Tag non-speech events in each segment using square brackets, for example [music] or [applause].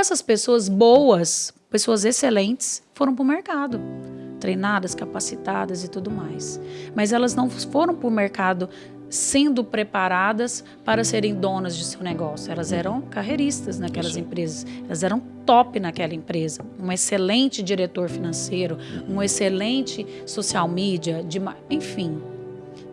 Essas pessoas boas, pessoas excelentes, foram para o mercado treinadas, capacitadas e tudo mais. Mas elas não foram para o mercado sendo preparadas para serem donas de seu negócio. Elas eram carreiristas naquelas Isso. empresas. Elas eram top naquela empresa. Um excelente diretor financeiro, um excelente social media, de, enfim.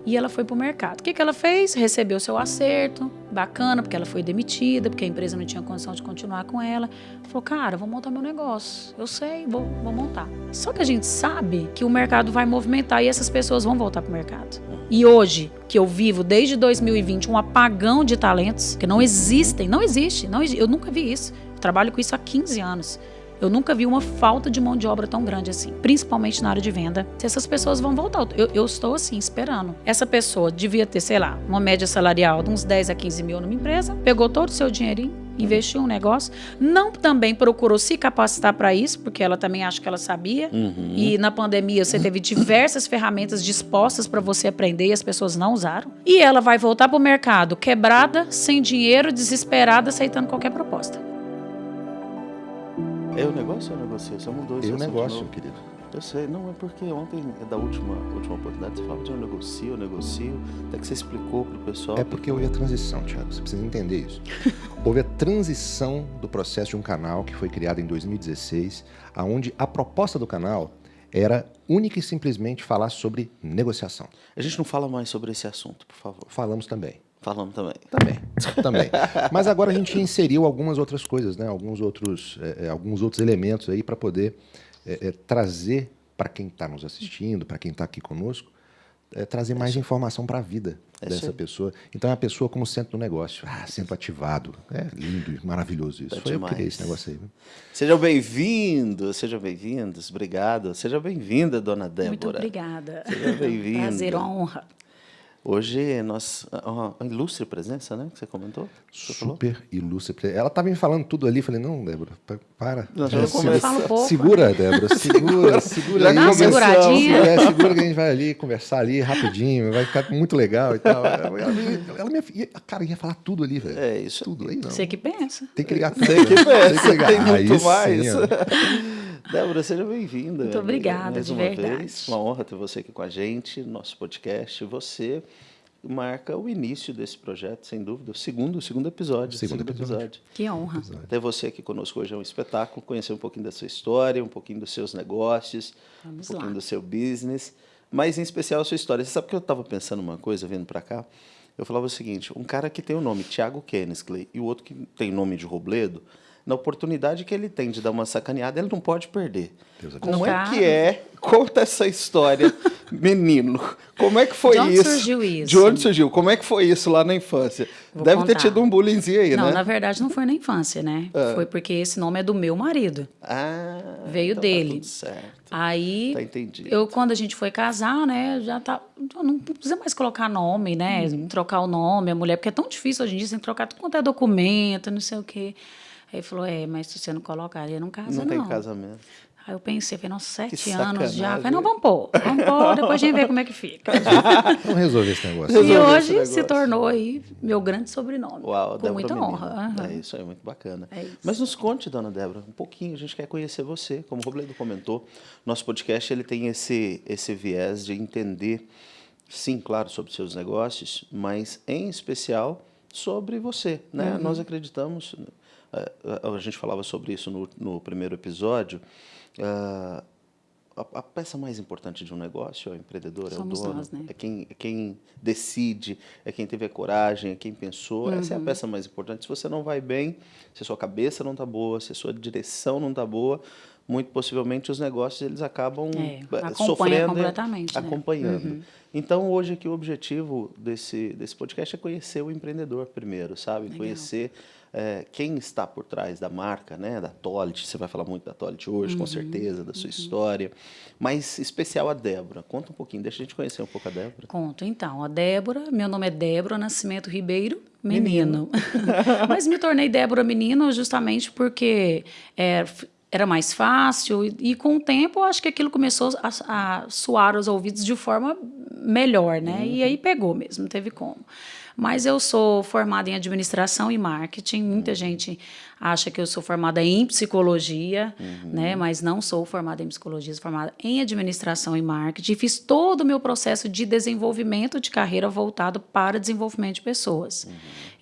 E ela foi para o mercado. O que, que ela fez? Recebeu seu acerto, bacana, porque ela foi demitida, porque a empresa não tinha condição de continuar com ela. Falou, cara, vou montar meu negócio. Eu sei, vou, vou montar. Só que a gente sabe que o mercado vai movimentar e essas pessoas vão voltar para o mercado. E hoje, que eu vivo desde 2020 um apagão de talentos que não existem, não existe, não, eu nunca vi isso. Eu trabalho com isso há 15 anos. Eu nunca vi uma falta de mão de obra tão grande assim, principalmente na área de venda. Se essas pessoas vão voltar, eu, eu, estou assim, esperando. Essa pessoa devia ter, sei lá, uma média salarial de uns 10 a 15 mil numa empresa, pegou todo o seu dinheirinho, investiu um negócio, não também procurou se capacitar para isso, porque ela também acha que ela sabia. Uhum. E na pandemia você teve diversas ferramentas dispostas para você aprender e as pessoas não usaram. E ela vai voltar para o mercado quebrada, sem dinheiro, desesperada, aceitando qualquer proposta. É o negócio ou é o negócio? Você mudou isso. É o negócio, querido. Eu sei, não, é porque ontem, da última, última oportunidade, você falava de eu negocio, eu negocio, até que você explicou para o pessoal. É porque houve a transição, Thiago, você precisa entender isso. [laughs] houve a transição do processo de um canal que foi criado em 2016, aonde a proposta do canal era única e simplesmente falar sobre negociação. A gente não fala mais sobre esse assunto, por favor. Falamos também. Falamos também. Também, também. Mas agora a gente inseriu algumas outras coisas, né? alguns, outros, é, é alguns outros elementos aí para poder é, é, trazer para quem está nos assistindo, para quem está aqui conosco, é, trazer mais informação para a vida é dessa pessoa. Então é a pessoa como centro do negócio. Ah, centro ativado. É lindo e maravilhoso isso. Tá Foi demais. eu que criei esse negócio aí. Sejam bem-vindos, sejam bem-vindos. Obrigado. Seja bem-vinda, dona Débora. Muito obrigada. Seja bem-vinda. Prazer, honra. Hoje nós uma ilustre presença, né? Que você comentou? Você Super falou? ilustre presença. Ela estava me falando tudo ali, falei não, Débora, para. Não, já é, segura, um pouco. segura, Débora, [laughs] segura, segura. Já aí, seguradinha. É, segura que a gente vai ali conversar ali rapidinho, vai ficar muito legal e tal. Ela, ela, ela me, cara ia falar tudo ali, velho. É isso. Tudo aí não. Você que pensa. Tem que ligar tudo. Você que pensa. Tem, que ligar. Tem muito aí mais. Sim, [laughs] Débora, seja bem-vinda. Muito obrigada, mais de uma verdade. Vez. Uma honra ter você aqui com a gente, nosso podcast. Você marca o início desse projeto, sem dúvida. O segundo, o segundo episódio. Segundo, segundo episódio. episódio. Que honra. Ter você aqui conosco hoje é um espetáculo, conhecer um pouquinho da sua história, um pouquinho dos seus negócios, Vamos um pouquinho lá. do seu business, mas em especial a sua história. Você sabe que eu estava pensando uma coisa vindo para cá? Eu falava o seguinte, um cara que tem o nome Thiago Kennesley e o outro que tem nome de Robledo, na oportunidade que ele tem de dar uma sacaneada, ele não pode perder. Como é que é? Conta essa história, [laughs] menino. Como é que foi de onde isso? surgiu isso? De onde surgiu? Como é que foi isso lá na infância? Vou Deve contar. ter tido um bullyingzinho aí, não, né? Não, na verdade não foi na infância, né? É. Foi porque esse nome é do meu marido. Ah, Veio então dele. Tá tudo certo. Aí, tá entendido. eu quando a gente foi casar, né, já tá, não precisa mais colocar nome, né, uhum. trocar o nome, a mulher, porque é tão difícil hoje em dia, sem trocar tudo quanto é documento, não sei o quê. Aí ele falou, é, mas se você não colocar, ele não casa, não. Não tem casamento. Aí eu pensei, falei, nossa, sete anos já. Falei, não, vamos pôr, vamos pôr, [laughs] depois a gente vê como é que fica. [laughs] Vamos resolver esse negócio. E hoje negócio. se tornou aí meu grande sobrenome. Uau, com muita honra. Uhum. É isso aí, muito bacana. É isso. Mas nos conte, dona Débora, um pouquinho, a gente quer conhecer você. Como o Robledo comentou, nosso podcast ele tem esse, esse viés de entender, sim, claro, sobre seus negócios, mas em especial sobre você. Né? Uhum. Nós acreditamos é, a gente falava sobre isso no, no primeiro episódio, uh, a, a, peça mais importante de um negócio é o empreendedor, Somos é o dono, nós, né? é, quem, é quem decide, é quem teve a coragem, é quem pensou. Uhum. Essa é a peça mais importante. Se você não vai bem, se a sua cabeça não está boa, se a sua direção não está boa, muito possivelmente os negócios eles acabam é, sofrendo, completamente, né? acompanhando. Uhum. Então hoje aqui o objetivo desse desse podcast é conhecer o empreendedor primeiro, sabe? Legal. Conhecer é, quem está por trás da marca, né, da Tolit, você vai falar muito da Tolit hoje, uhum, com certeza, da sua uhum. história, mas especial a Débora. Conta um pouquinho, deixa a gente conhecer um pouco a Débora. Conto, então. A Débora, meu nome é Débora Nascimento Ribeiro, menino. menino. [laughs] mas me tornei Débora menino justamente porque é, era mais fácil e, e, com o tempo eu acho que aquilo começou a, a suar os ouvidos de forma melhor, né? Uhum. E aí pegou mesmo, não teve como. Mas eu sou formada em administração e marketing. Muita uhum. gente acha que eu sou formada em psicologia, uhum. né? Mas não sou formada em psicologia, sou formada em administração e marketing. Fiz todo o meu processo de desenvolvimento de carreira voltado para desenvolvimento de pessoas. Uhum.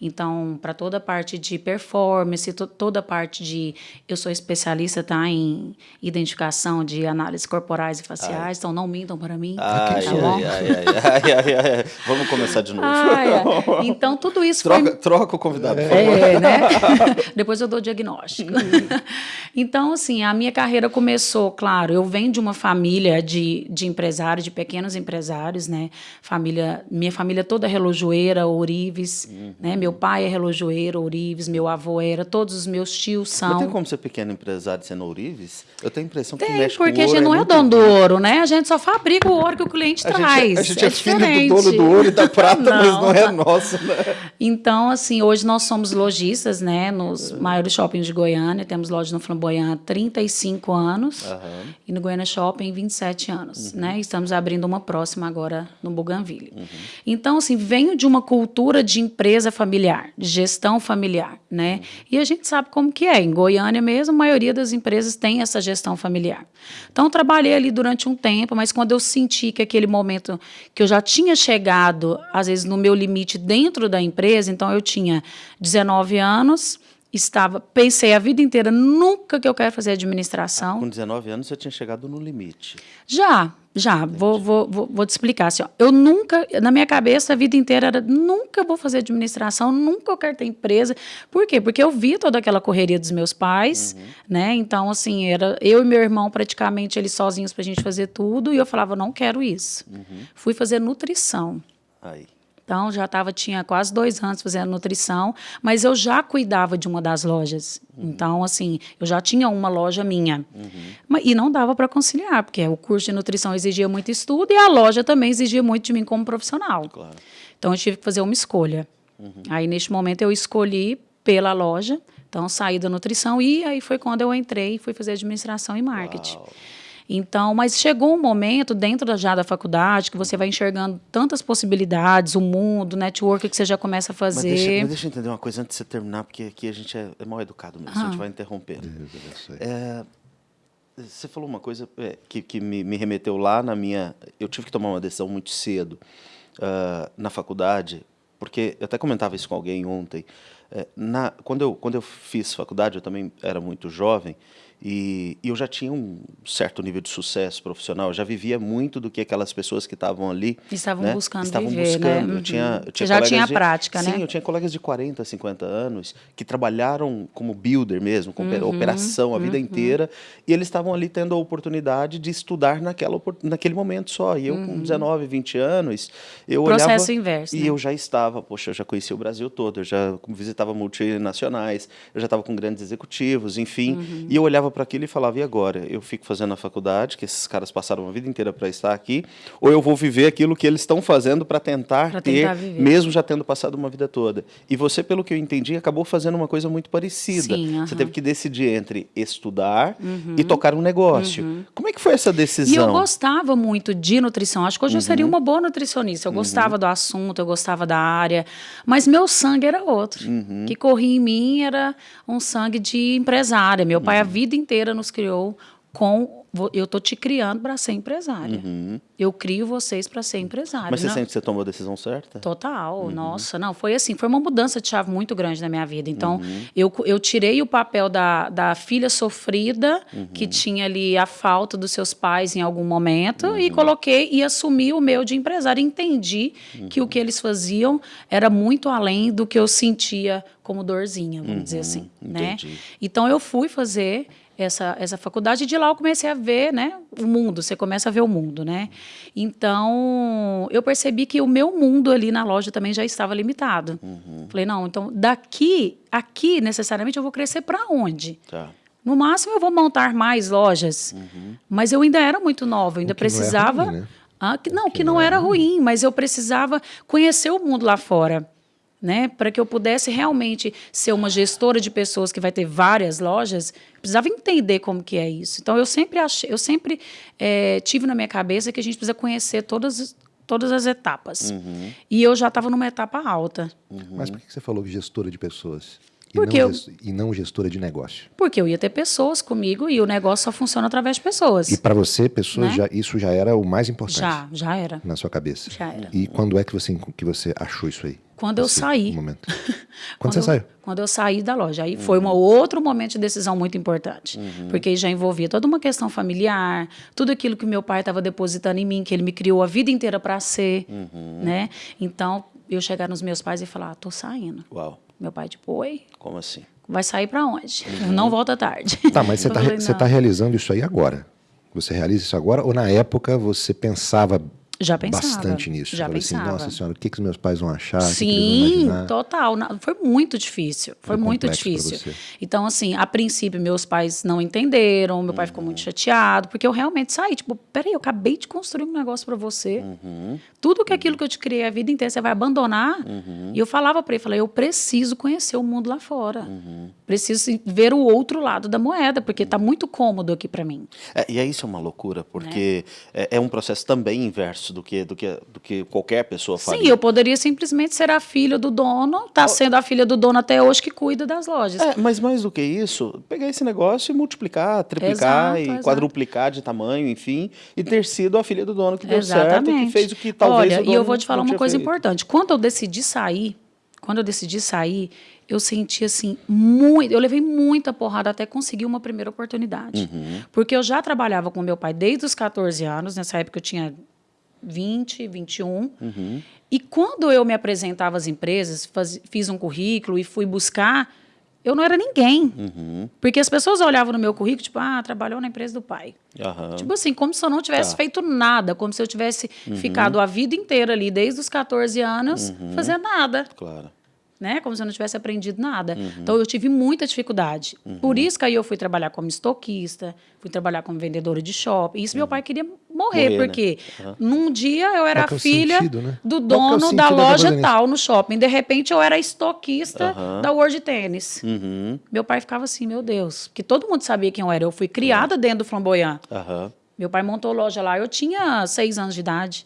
Então, para toda a parte de performance, to toda a parte de. Eu sou especialista tá, em identificação de análises corporais e faciais, ai. então não mintam para mim. Ai, tá bom? Ai, Vamos começar de novo. [laughs] Então, tudo isso troca, foi. Troca o convidado. É, né? [laughs] Depois eu dou o diagnóstico. [laughs] então, assim, a minha carreira começou, claro, eu venho de uma família de, de empresários, de pequenos empresários, né? Família, minha família toda é relojoeira, ourives, uhum. né? Meu pai é relojoeiro, ourives, meu avô era, todos os meus tios são. Mas tem como ser pequeno empresário sendo ourives? Eu tenho a impressão que tem, mexe porque a gente não é, é dono do ouro, né? A gente só fabrica o ouro que o cliente a traz. Gente, a gente é, é filho do dono do ouro e da [laughs] prata, não. mas não é nosso, né? Então, assim, hoje nós somos lojistas, né? Nos maiores shoppings de Goiânia. Temos loja no Flamboyant há 35 anos. Uhum. E no Goiânia Shopping, 27 anos, uhum. né? Estamos abrindo uma próxima agora no Bougainville. Uhum. Então, assim, venho de uma cultura de empresa familiar, de gestão familiar, né? Uhum. E a gente sabe como que é. Em Goiânia mesmo, a maioria das empresas tem essa gestão familiar. Então, trabalhei ali durante um tempo, mas quando eu senti que aquele momento que eu já tinha chegado, às vezes, no meu limite dentro da empresa, então eu tinha 19 anos, estava, pensei a vida inteira, nunca que eu quero fazer administração. Com 19 anos você tinha chegado no limite. Já, já. Vou, vou, vou, vou, te explicar. Assim, ó, eu nunca, na minha cabeça, a vida inteira era, nunca vou fazer administração, nunca eu quero ter empresa. Por quê? Porque eu vi toda aquela correria dos meus pais, uhum. né? Então, assim, era eu e meu irmão praticamente eles sozinhos para a gente fazer tudo, e eu falava, não quero isso. Uhum. Fui fazer nutrição. Aí. Então, já tava, tinha quase dois anos fazendo nutrição, mas eu já cuidava de uma das lojas. Uhum. Então, assim, eu já tinha uma loja minha. Uhum. E não dava para conciliar, porque o curso de nutrição exigia muito estudo e a loja também exigia muito de mim como profissional. Claro. Então, eu tive que fazer uma escolha. Uhum. Aí, neste momento, eu escolhi pela loja. Então, saí da nutrição e aí foi quando eu entrei e fui fazer administração e marketing. Uau. Então, mas chegou um momento dentro da, já da faculdade que você vai enxergando tantas possibilidades, o mundo, o network que você já começa a fazer. Mas deixa, mas deixa eu entender uma coisa antes de você terminar, porque aqui a gente é, é mal educado mesmo, ah. a gente vai interromper. É, você falou uma coisa é, que, que me, me, remeteu lá na minha. Eu tive que tomar uma decisão muito cedo uh, na faculdade, porque eu até comentava isso com alguém ontem. É, na, quando, eu, quando eu fiz faculdade, eu também era muito jovem, e, e, eu já tinha um certo nível de sucesso profissional, eu já vivia muito do que aquelas pessoas que estavam ali estavam né, buscando estavam viver, buscando. né? Eu tinha, eu tinha já tinha de, prática, sim, né? Sim, eu tinha colegas de 40, 50 anos que trabalharam como builder mesmo, com uhum, operação a vida uhum. inteira, e eles estavam ali tendo a oportunidade de estudar naquela, naquele momento só. E eu uhum. com 19, 20 anos, eu Processo olhava inverso, e né? eu já estava, poxa, eu já conhecia o Brasil todo, eu já visitava multinacionais, eu já estava com grandes executivos, enfim, uhum. e eu olhava para aquilo e falava, e agora? Eu fico fazendo a faculdade, que esses caras passaram a vida inteira para estar aqui, ou eu vou viver aquilo que eles estão fazendo para tentar pra ter, tentar mesmo já tendo passado uma vida toda. E você, pelo que eu entendi, acabou fazendo uma coisa muito parecida. Sim, uh -huh. Você teve que decidir entre estudar uhum. e tocar um negócio. Uhum. Como é que foi essa decisão? E eu gostava muito de nutrição. Acho que hoje eu seria uhum. uma boa nutricionista. Eu uhum. gostava do assunto, eu gostava da área, mas meu sangue era outro. Uhum. que corria em mim era um sangue de empresária. Meu pai a vida inteira nos criou com eu tô te criando para ser empresária. Uhum. Eu crio vocês para ser empresária. Mas você não? sente que você tomou a decisão certa? Total. Uhum. Nossa, não, foi assim, foi uma mudança de chave muito grande na minha vida. Então, uhum. eu, eu tirei o papel da, da filha sofrida, que tinha ali a falta dos seus pais em algum momento, e coloquei e assumi o meu de empresária. Entendi que o que eles faziam era muito além do que eu sentia como dorzinha, vamos dizer assim. Né? Então, eu fui fazer essa, essa faculdade e de lá eu comecei a ver né, o mundo, você começa a ver o mundo. Né? Então, eu percebi que o meu mundo ali na loja também já estava limitado. Uhum. Falei, não, então daqui, aqui necessariamente eu vou crescer para onde? Tá. No máximo eu vou montar mais lojas, uhum. mas eu ainda era muito nova, eu ainda precisava... Não, é ruim, né? ah, que, não, que, que não, não era ruim, mas eu precisava conhecer o mundo lá fora né? Para que eu pudesse realmente ser uma gestora de pessoas que vai ter várias lojas, precisava entender como que é isso. Então eu sempre achei, eu sempre é, tive na minha cabeça que a gente precisa conhecer todas todas as etapas. Uhum. E eu já estava numa etapa alta. Uhum. Mas por que você falou gestora de pessoas? Porque e, não, eu, e não gestora de negócio. Porque eu ia ter pessoas comigo e o negócio só funciona através de pessoas. E para você, pessoas, Né? já, isso já era o mais importante Já, já era. na sua cabeça. Já era. E quando é que você, que você achou isso aí? Quando eu Esse saí. Momento. [laughs] Quando, você eu, saiu? Quando eu saí da loja. Aí foi um outro momento de decisão muito importante. Uhum. Porque já envolvia toda uma questão familiar, tudo aquilo que meu pai estava depositando em mim, que ele me criou a vida inteira para ser. Uhum. Né? Então, eu chegar nos meus pais e falar: ah, tô saindo. Uau, Meu pai, tipo, oi, como assim? vai sair para onde? [laughs] Não volta tarde. Tá, mas você está "Não." tá realizando isso aí agora? Você realiza isso agora? Ou na época você pensava Já pensava. bastante nisso? Já Falei pensava. assim, nossa senhora, o que, que os meus pais vão achar? Sim, total. Foi muito difícil. Foi, Foi muito difícil. Então, assim, a princípio, meus pais não entenderam, meu pai ficou muito chateado, porque eu realmente saí. Tipo, peraí, eu acabei de construir um negócio para você. Tudo que aquilo que eu te criei a vida inteira, você vai abandonar. E eu falava para ele, falei, eu preciso conhecer o mundo lá fora. Preciso assim, ver o outro lado da moeda, porque tá muito cômodo aqui para mim. É, e isso é uma loucura, porque é, é um processo também inverso do que, do que, do que qualquer pessoa faria. Sim, eu poderia simplesmente ser a filha do dono, tá sendo a filha do dono até hoje que cuida das lojas. É, mas mais do que isso, pegar esse negócio e multiplicar, triplicar Exato, e exato. quadruplicar de tamanho, enfim, e ter sido a filha do dono que deu certo e Exatamente. que fez o que talvez Olha, o dono e eu vou te falar uma coisa feito. importante. Quando eu decidi sair, quando eu decidi sair, eu senti assim muito, eu levei muita porrada até conseguir uma primeira oportunidade. Uhum. Porque eu já trabalhava com meu pai desde os 14 anos, nessa época eu tinha 20, 21. Uhum. E quando eu me apresentava às empresas, faz- fiz um currículo e fui buscar, eu não era ninguém. Uhum. Porque as pessoas olhavam no meu currículo, tipo, ah, trabalhou na empresa do pai. Aham. Tipo assim, como se eu não tivesse Tá. feito nada, como se eu tivesse ficado a vida inteira ali, desde os 14 anos, fazendo nada, Claro. Né? Como se eu não tivesse aprendido nada. Então, eu tive muita dificuldade. Por isso que aí eu fui trabalhar como estoquista, fui trabalhar como vendedora de shopping. Isso meu pai queria morrer, Morrer, né? porque num dia eu era é filha sentido, né? do é dono da loja tal no shopping. De repente, eu era estoquista da World Tênis. Uhum. Meu pai ficava assim, meu Deus, porque todo mundo sabia quem eu era. Eu fui criada dentro do Flamboyant. Meu pai montou loja lá, eu tinha seis anos de idade.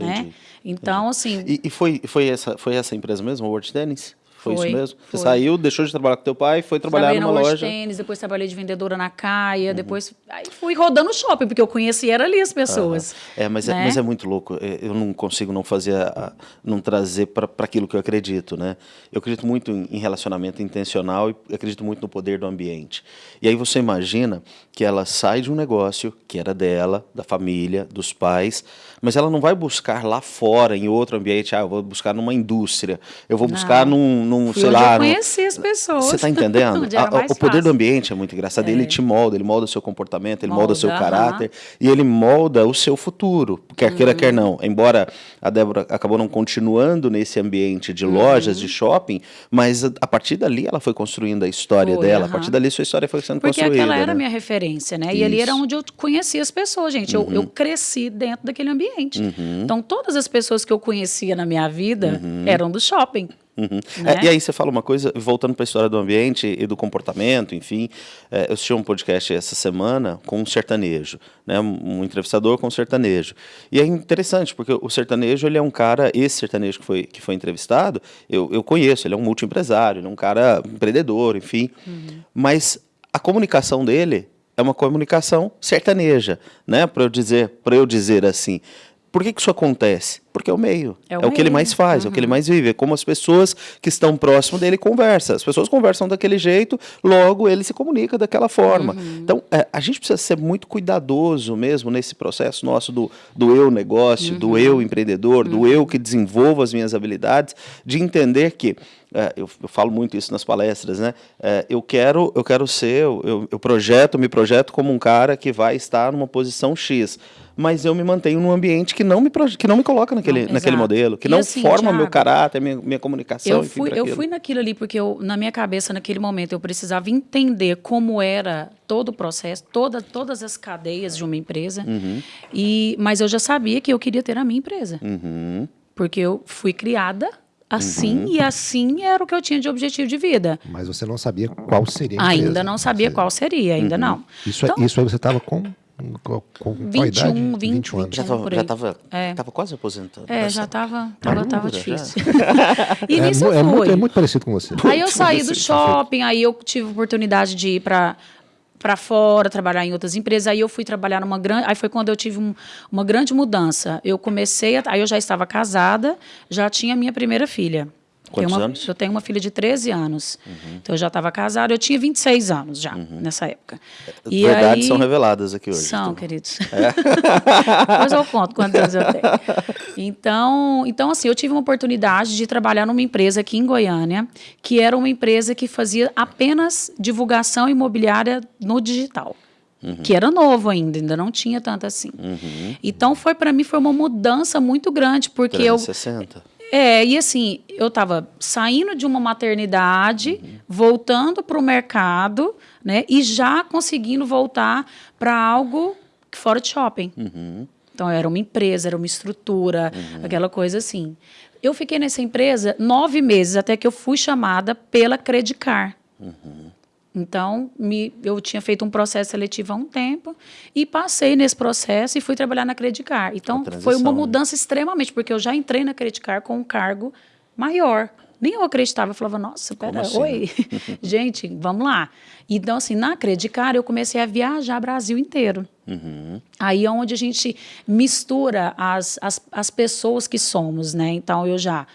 Uhum. Né? Entendi. Então, assim, E, e foi, foi, essa, foi essa empresa mesmo, a World Tennis? Foi, Foi, isso mesmo? Você foi. saiu, deixou de trabalhar com teu pai, foi trabalhar trabalhei numa loja. Uhum. Tênis, depois trabalhei de vendedora na Caia, depois aí fui rodando o shopping, porque eu conhecia era ali as pessoas. É, mas, é, né? mas é muito louco. É, Eu não consigo não fazer, a- não trazer para aquilo que eu acredito, né? Eu acredito muito em, em relacionamento intencional e acredito muito no poder do ambiente. E aí você imagina que ela sai de um negócio que era dela, da família, dos pais, mas ela não vai buscar lá fora, em outro ambiente. Ah, eu vou buscar numa indústria, eu vou buscar Não. num, num sei lá, eu conheci as pessoas. você está entendendo? [laughs] A- o poder do ambiente é muito engraçado. Ele te molda, ele molda o seu comportamento, ele molda, o seu caráter e ele molda o seu futuro, quer queira, Uhum. quer não. Embora a Débora acabou não continuando nesse ambiente de lojas, Uhum. de shopping, mas a, a partir dali ela foi construindo a história Foi, dela. A partir dali sua história foi sendo Porque construída. aquela era né? a minha referência, né? E ali era Isso. Uhum. onde eu conhecia as pessoas, gente. Eu, eu cresci dentro daquele ambiente. Então, todas as pessoas que eu conhecia na minha vida eram do shopping. Uhum. né? É, e aí você fala uma coisa, voltando para a história do ambiente e do comportamento, enfim, é, eu assisti um podcast essa semana com um sertanejo, né, um, entrevistador com um sertanejo. E é interessante, porque o sertanejo, ele é um cara, esse sertanejo que foi, que foi entrevistado, eu, eu conheço, ele é um multiempresário, ele é um cara empreendedor, enfim, mas a comunicação dele é uma comunicação sertaneja, né, para eu dizer, para eu dizer assim. Por que, que isso acontece? Porque é o meio. É É o, o que ele meio. mais faz, é o que ele mais vive. É como as pessoas que estão próximo dele conversam. As pessoas conversam daquele jeito, logo ele se comunica daquela forma. Então, é, a gente precisa ser muito cuidadoso mesmo nesse processo nosso do, do eu negócio, do eu empreendedor, do eu que desenvolvo as minhas habilidades, de entender que é, eu, eu falo muito isso nas palestras, né? É, eu quero, eu quero ser, eu, eu projeto, me projeto como um cara que vai estar numa posição X, mas eu me mantenho num ambiente que não me, que não me coloca naquele, Não, naquele modelo, que E não assim, forma meu Thiago, caráter, minha, minha comunicação. Eu fui, eu fui naquilo ali porque eu, na minha cabeça, naquele momento, eu precisava entender como era todo o processo, toda, todas as cadeias de uma empresa. Uhum. E, mas eu já sabia que eu queria ter a minha empresa. Uhum. Porque eu fui criada assim e assim era o que eu tinha de objetivo de vida. Mas você não sabia qual seria a empresa. Ainda não sabia Você- qual seria, ainda não. Isso, é- Então, isso aí você estava com Qual, qual, 21, idade? 20, 21 anos. Já É, estava tava, É. tava quase aposentando. É, Mas- já tava, tava, tava já. difícil. [laughs] e É, nisso mu- eu é muito, fui. é muito parecido com você. Aí eu saí do shopping, aí eu tive oportunidade de ir para para fora, trabalhar em outras empresas. Aí eu fui trabalhar numa grande, aí foi quando eu tive um- uma grande mudança. Eu comecei, a, aí eu já estava casada, já tinha minha primeira filha. Quantos uma- anos? Eu tenho uma filha de 13 anos. Então eu já estava casada, eu tinha 26 anos já nessa época. E Verdades aí- são reveladas aqui hoje. são, então. queridos. [laughs] Depois eu conto quantos anos eu tenho. Então, então, assim, eu tive uma oportunidade de trabalhar numa empresa aqui em Goiânia, que era uma empresa que fazia apenas divulgação imobiliária no digital. Que era novo ainda, ainda não tinha tanto assim. Então, foi para mim foi uma mudança muito grande, porque eu 360. É, e assim, eu estava saindo de uma maternidade, voltando para o mercado, né? E já conseguindo voltar para algo fora de shopping. Então, era uma empresa, era uma estrutura, aquela coisa assim. Eu fiquei nessa empresa nove meses, até que eu fui chamada pela Credicar. Então, me, eu tinha feito um processo seletivo há um tempo e passei nesse processo e fui trabalhar na Credicar. Então, foi uma né? mudança extremamente, porque eu já entrei na Credicar com um cargo maior. Nem eu acreditava, eu falava, nossa, pera, assim, oi, [laughs] gente, vamos lá. Então, assim, na Credicar, eu comecei a viajar Brasil inteiro. Aí é onde a gente mistura as, as, as pessoas que somos, né? Então, eu já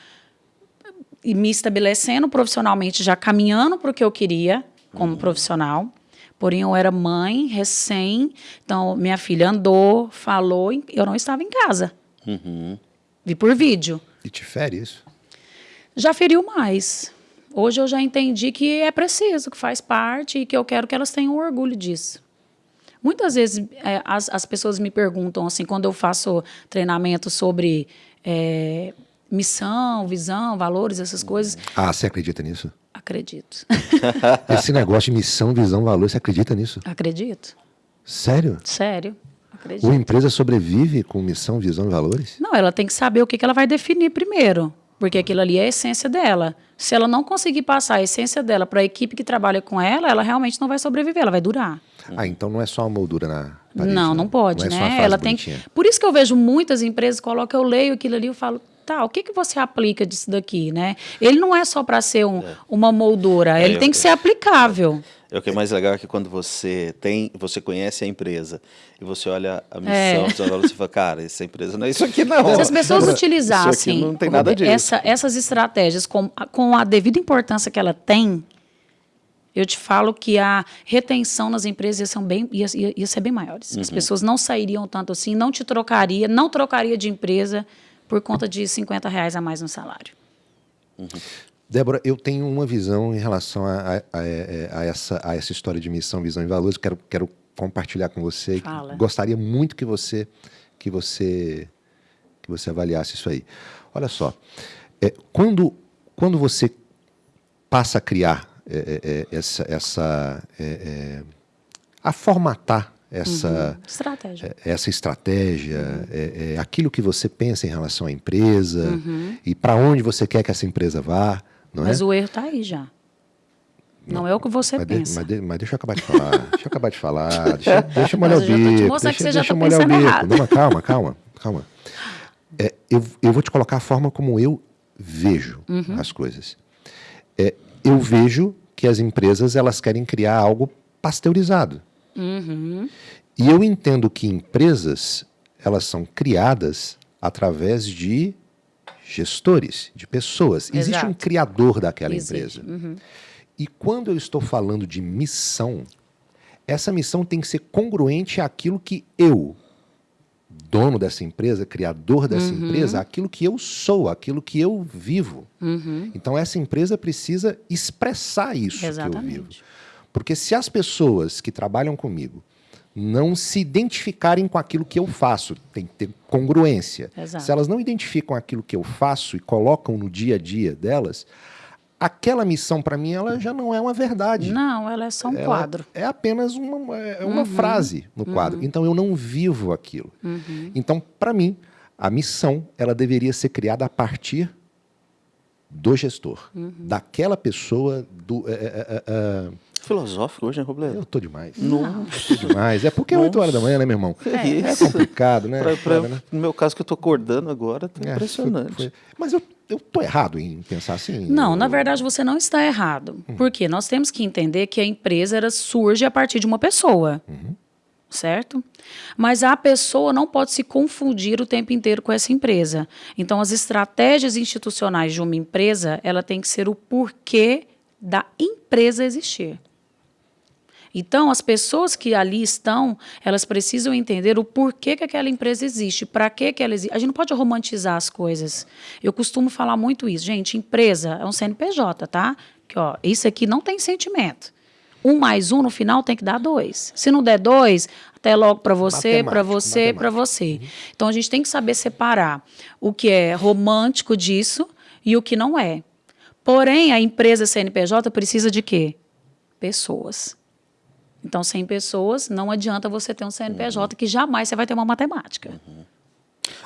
e me estabelecendo profissionalmente, já caminhando para o que eu queria como profissional. Porém, eu era mãe, recém. Então, minha filha andou, falou, eu não estava em casa. Vi por vídeo. E te fere isso? Já feriu mais. Hoje eu já entendi que é preciso, que faz parte e que eu quero que elas tenham orgulho disso. Muitas vezes é, as, as pessoas me perguntam, assim, quando eu faço treinamento sobre é, missão, visão, valores, essas coisas, Ah, você acredita nisso? acredito. [laughs] Esse negócio de missão, visão, valor, você acredita nisso? acredito. Sério? Sério. Acredito. Uma empresa sobrevive com missão, visão e valores? Não, ela tem que saber o que, que ela vai definir primeiro. Porque aquilo ali é a essência dela. Se ela não conseguir passar a essência dela para a equipe que trabalha com ela, ela realmente não vai sobreviver, ela vai durar. Ah, então não é só uma moldura na parede. não, né? não pode, não é né? Ela tem. bonitinha. Por isso que eu vejo muitas empresas colocam, eu leio aquilo ali e falo, tá, o que, que você aplica disso daqui, né? Ele não é só para ser um- uma moldura, ele É, tem eu- que ser aplicável. É o que é mais legal é que quando você tem, você conhece a empresa e você olha a missão, É. você, olha, você fala, cara, essa empresa não é isso aqui não. Se as pessoas [laughs] utilizassem não tem nada disso. essa- essas estratégias com, com a devida importância que ela tem, eu te falo que a retenção nas empresas ia ser, bem, ia- ia ser bem maiores. Uhum. As pessoas não sairiam tanto assim, não te trocaria, não trocaria de empresa por conta de 50 reais a mais no salário. Débora, eu tenho uma visão em relação a, a- a- a essa, a essa história de missão, visão e valores. Quero, quero compartilhar com você. Fala. Gostaria muito que você, que você, que você avaliasse isso aí. Olha só, é, quando, quando você passa a criar é, é, é, essa, essa é, é, a formatar essa Estratégia. é, essa estratégia, é, é aquilo que você pensa em relação à empresa e para onde você quer que essa empresa vá, não Mas é? o erro está aí já. Não, é o que você Mas, de- pensa. mas de- mas deixa eu acabar de falar, deixa eu acabar de falar, [laughs] deixa, deixa eu molhar o bico, deixa, que você deixa tá eu molhar o bico. errado. Não, calma, calma, calma. É, eu, eu vou te colocar a forma como eu vejo Uhum. as coisas. É, eu vejo que as empresas elas querem criar algo pasteurizado. Uhum. E eu entendo que empresas elas são criadas através de gestores, de pessoas. Existe um Exato. criador daquela Existe. empresa. E quando eu estou falando de missão, essa missão tem que ser congruente àquilo que eu, dono dessa empresa, criador dessa Uhum. empresa, aquilo que eu sou, aquilo que eu vivo. Uhum. Então essa empresa precisa expressar isso que eu vivo. Porque se as pessoas que trabalham comigo não se identificarem com aquilo que eu faço, tem que ter congruência. Exato. Se elas não identificam aquilo que eu faço e colocam no dia a dia delas, aquela missão para mim ela já não é uma verdade. Não, ela é só um Ela quadro. É apenas uma, é uma Uhum. frase no quadro. Então eu não vivo aquilo. Então, para mim, a missão ela deveria ser criada a partir do gestor, Uhum. daquela pessoa, do, é, é, é, filosófico hoje, né, Robledo? Eu tô demais. Não. Tô demais. É porque é 8 horas da manhã, né, meu irmão? É, é complicado, né? Pra, pra, Foda, né? No meu caso, que eu tô acordando agora, tá É, impressionante. foi- foi- Mas eu, eu tô errado em pensar assim? Não, Eu- na verdade você não está errado. Porque nós temos que entender que a empresa ela surge a partir de uma pessoa. Certo? Mas a pessoa não pode se confundir o tempo inteiro com essa empresa. Então, as estratégias institucionais de uma empresa, ela tem que ser o porquê da empresa existir. Então, as pessoas que ali estão, elas precisam entender o porquê que aquela empresa existe, para que ela existe. A gente não pode romantizar as coisas. Eu costumo falar muito isso. Gente, empresa é um CNPJ, tá? Que, ó, isso aqui não tem sentimento. Um mais um no final tem que dar dois. Se não der dois, até logo para você, para você, para você. Então a gente tem que saber separar o que é romântico disso e o que não é. Porém, a empresa CNPJ precisa de quê? Pessoas. Então, sem pessoas, não adianta você ter um CNPJ que jamais você vai ter uma matemática.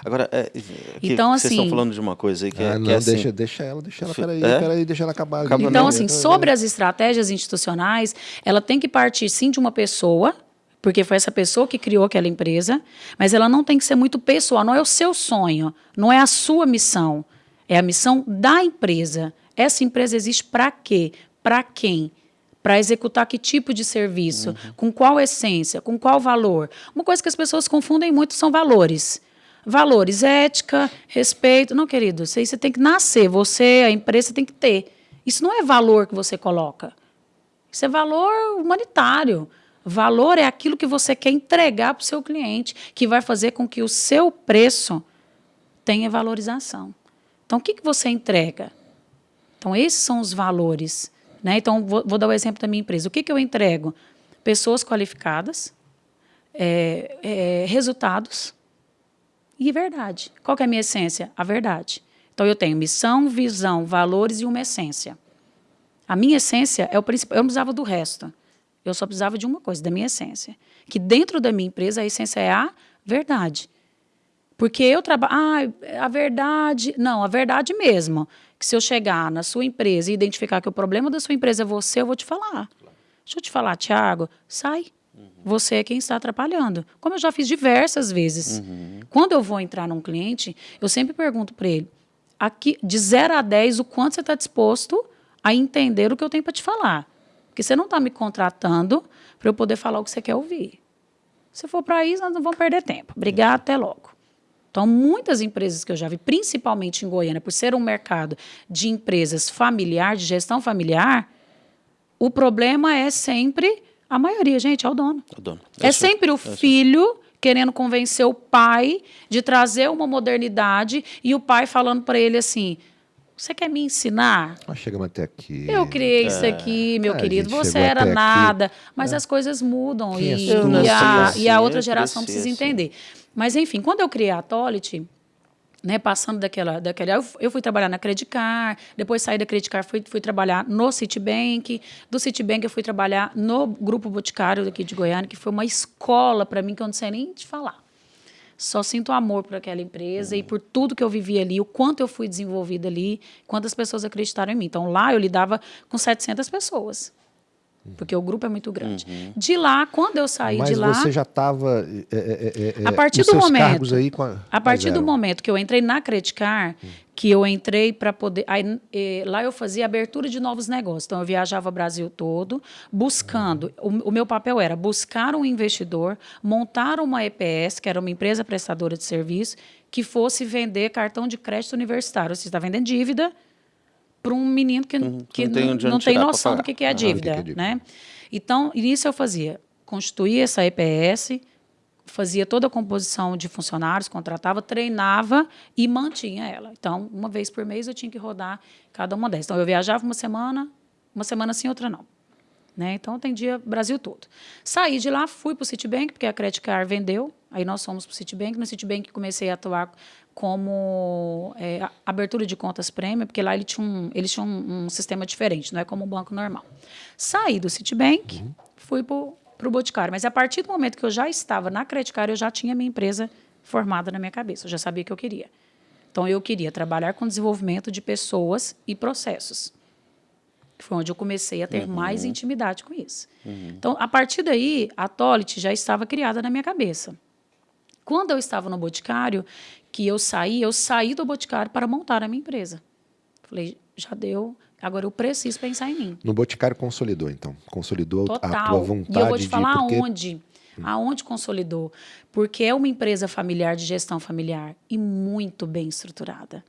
Agora, é, é, que Então, vocês estão assim- falando de uma coisa aí que, é- Ah, que não, é assim, deixa, deixa ela, deixa ela, peraí, é? peraí, deixa ela acabar. ali. Acaba Então, não, assim, sobre as estratégias institucionais, ela tem que partir sim de uma pessoa, porque foi essa pessoa que criou aquela empresa, mas ela não tem que ser muito pessoal, não é o seu sonho, não é a sua missão, é a missão da empresa. Essa empresa existe para quê? Para quem? Para executar que tipo de serviço? Com qual essência? Com qual valor? Uma coisa que as pessoas confundem muito são valores. Valores, ética, respeito. Não, querido, isso aí você tem que nascer. Você, a empresa, tem que ter. Isso não é valor que você coloca. Isso é valor humanitário. Valor é aquilo que você quer entregar para o seu cliente, que vai fazer com que o seu preço tenha valorização. Então, o que, que você entrega? Então, esses são os valores. Né? Então, vou, vou dar o exemplo da minha empresa. O que, que eu entrego? Pessoas qualificadas, é, é, resultados e verdade. Qual é a minha essência? A verdade. Então, eu tenho missão, visão, valores e uma essência. A minha essência é o principal. Eu não precisava do resto. Eu só precisava de uma coisa, da minha essência. Que dentro da minha empresa, a essência é a verdade. Porque eu trabalho. Ah, a verdade. Não, a verdade mesmo. Que se eu chegar na sua empresa e identificar que o problema da sua empresa é você, eu vou te falar. Deixa eu te falar, Tiago, sai. Você é quem está atrapalhando. Como eu já fiz diversas vezes. Quando eu vou entrar num cliente, eu sempre pergunto para ele: aqui, de 0 a 10, o quanto você está disposto a entender o que eu tenho para te falar. Porque você não está me contratando para eu poder falar o que você quer ouvir. Se for para isso, nós não vamos perder tempo. Obrigado, até logo. Então, muitas empresas que eu já vi, principalmente em Goiânia, por ser um mercado de empresas familiar, de gestão familiar, o problema é sempre a maioria, gente, é o dono. O dono. É sou- sempre o filho querendo convencer o pai de trazer uma modernidade e o pai falando para ele assim: Você quer me ensinar? Nós chegamos até aqui. Eu criei isso aqui, meu A querido. Você era até aqui. nada. Mas as coisas mudam é e, e, a, Assim, e a outra geração precisa assim. entender. Mas, enfim, quando eu criei a Tolit, né, passando daquela, daquela eu, eu fui trabalhar na Credicar, depois saí da Credicar, fui, fui trabalhar no Citibank, do Citibank eu fui trabalhar no Grupo Boticário daqui de Goiânia, que foi uma escola para mim que eu não sei nem te falar. Só sinto amor por aquela empresa e por tudo que eu vivi ali, o quanto eu fui desenvolvida ali, quantas pessoas acreditaram em mim. Então, lá eu lidava com 700 pessoas, porque o grupo é muito grande. De lá, quando eu saí Mas de lá... você já estava. A partir do momento- cargos aí a, A partir do zero. momento que eu entrei na Credicar, que eu entrei para poder. Aí, eh, lá eu fazia abertura de novos negócios. Então, eu viajava o Brasil todo, buscando. O, o meu papel era buscar um investidor, montar uma EPS, que era uma empresa prestadora de serviço, que fosse vender cartão de crédito universitário. Você está vendendo dívida para um menino que, que não tem não, tem noção do que, que é a Ah, é dívida. dívida. né? Então, isso eu fazia. Constituía essa EPS, fazia toda a composição de funcionários, contratava, treinava e mantinha ela. Então, uma vez por mês eu tinha que rodar cada uma dessas. Então, eu viajava uma semana, uma semana sim, outra não. Né? Então, atendia Brasil todo. Saí de lá, fui para o Citibank, porque a Credit Card vendeu. Aí nós fomos para o Citibank. No Citibank comecei a atuar como é, abertura de contas prêmio, porque lá ele tinha um, eles tinham um, um sistema diferente, não é como um banco normal. Saí do Citibank, fui para o Boticário. Mas a partir do momento que eu já estava na Credit Card, eu já tinha minha empresa formada na minha cabeça. Eu já sabia o que eu queria. Então, eu queria trabalhar com desenvolvimento de pessoas e processos. foi onde eu comecei a ter uhum. mais intimidade com isso. Uhum. Então, a partir daí, a Tolit já estava criada na minha cabeça. Quando eu estava no Boticário, que eu saí, eu saí do Boticário para montar a minha empresa. Falei, já deu, agora eu preciso pensar em mim. No Boticário consolidou, então? Consolidou Total. a tua vontade E eu vou te falar porque... aonde. Aonde consolidou? Porque é uma empresa familiar de gestão familiar e muito bem estruturada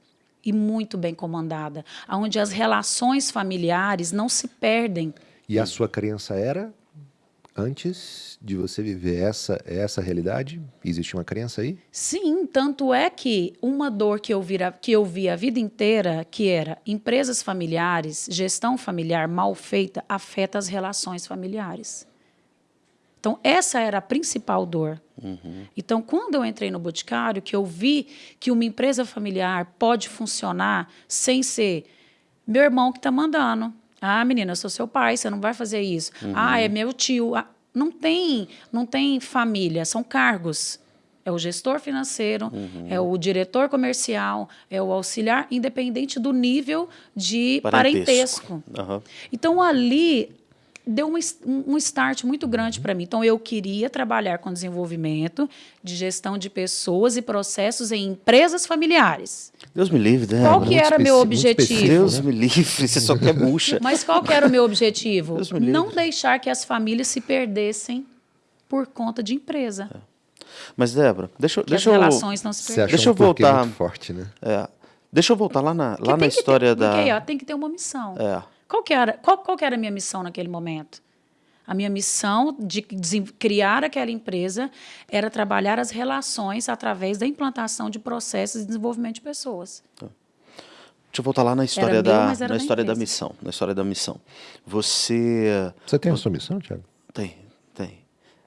e muito bem comandada, onde as relações familiares não se perdem. E a sua crença era antes de você viver essa essa realidade? Existe uma crença aí? Sim, tanto é que uma dor que eu, vira, que eu vi a vida inteira, que era empresas familiares, gestão familiar mal feita, afeta as relações familiares. Então, essa era a principal dor. Uhum. Então, quando eu entrei no Boticário, que eu vi que uma empresa familiar pode funcionar sem ser meu irmão que está mandando. Ah, menina, eu sou seu pai, você não vai fazer isso. Uhum. Ah, é meu tio. Ah, não tem, não tem família, são cargos. É o gestor financeiro, uhum. é o diretor comercial, é o auxiliar, independente do nível de parentesco. parentesco. Então, ali, deu um, um start muito grande para mim. Então, eu queria trabalhar com desenvolvimento de gestão de pessoas e processos em empresas familiares. Deus me livre, né? Qual que era meu objetivo? Deus me livre, você só quer bucha. [laughs] Mas qual que era o meu objetivo? Não deixar que as famílias se perdessem por conta de empresa. É. Mas, Débora, deixa, que deixa as eu... relações não se perdem. Deixa eu voltar... Muito forte, né? É. Deixa eu voltar lá na, lá na história ter, da... Porque, ó, tem que ter uma missão. É. Qual que era, qual, qual que era a minha missão naquele momento? A minha missão de criar aquela empresa era trabalhar as relações através da implantação de processos de desenvolvimento de pessoas. Tá. Deixa eu voltar lá na história, da, na história da missão. Na história da missão. Você. Você tem a sua missão, Tiago? Tem.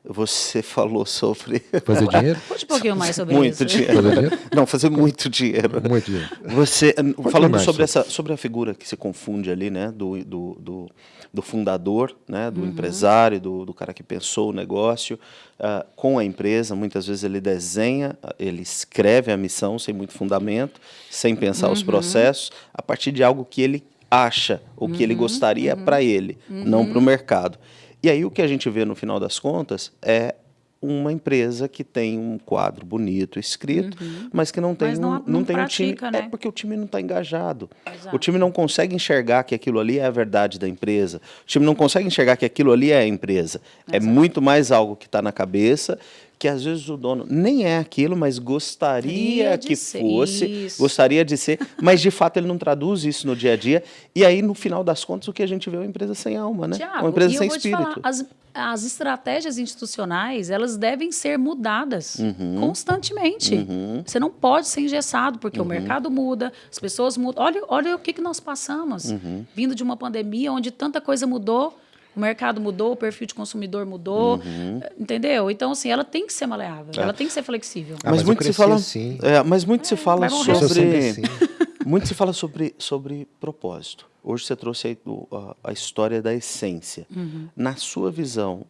Você [laughs] falou sobre. Fazer dinheiro? Conte um pouquinho mais sobre muito isso. Dinheiro. Fazer dinheiro? Não, fazer muito dinheiro. Muito dinheiro. Você, falando sobre, essa, sobre a figura que se confunde ali, né? Do, do, do, do fundador, né, do uhum. empresário, do, do cara que pensou o negócio, uh, com a empresa. Muitas vezes ele desenha, ele escreve a missão sem muito fundamento, sem pensar uhum. os processos, a partir de algo que ele acha, ou que ele uhum. gostaria uhum. para ele, não para o mercado. E aí o que a gente vê no final das contas é uma empresa que tem um quadro bonito escrito, uhum. mas que não tem não, um, não, não tem pratica, um time. É né? É porque o time não está engajado. Exato. O time não consegue enxergar que aquilo ali é a verdade da empresa. O time não consegue enxergar que aquilo ali é a empresa. É Exato. É muito mais algo que está na cabeça que às vezes o dono nem é aquilo, mas gostaria que fosse, isso. gostaria de ser, mas de fato ele não traduz isso no dia a dia. E aí, no final das contas, o que a gente vê é uma empresa sem alma, né? Thiago, uma empresa sem espírito. Falar, as, as estratégias institucionais, elas devem ser mudadas uhum. constantemente. Uhum. Você não pode ser engessado, porque uhum. o mercado muda, as pessoas mudam. Olha, olha o que, que nós passamos, uhum. vindo de uma pandemia onde tanta coisa mudou o mercado mudou, o perfil de consumidor mudou, uhum. entendeu? Então, assim, ela tem que ser maleável, é. ela tem que ser flexível. Ah, mas, mas, muito se fala, assim. é, mas muito é, se fala sobre, assim. [laughs] muito se fala sobre, sobre propósito. Hoje você trouxe aí a, a história da essência. Uhum. Na sua visão,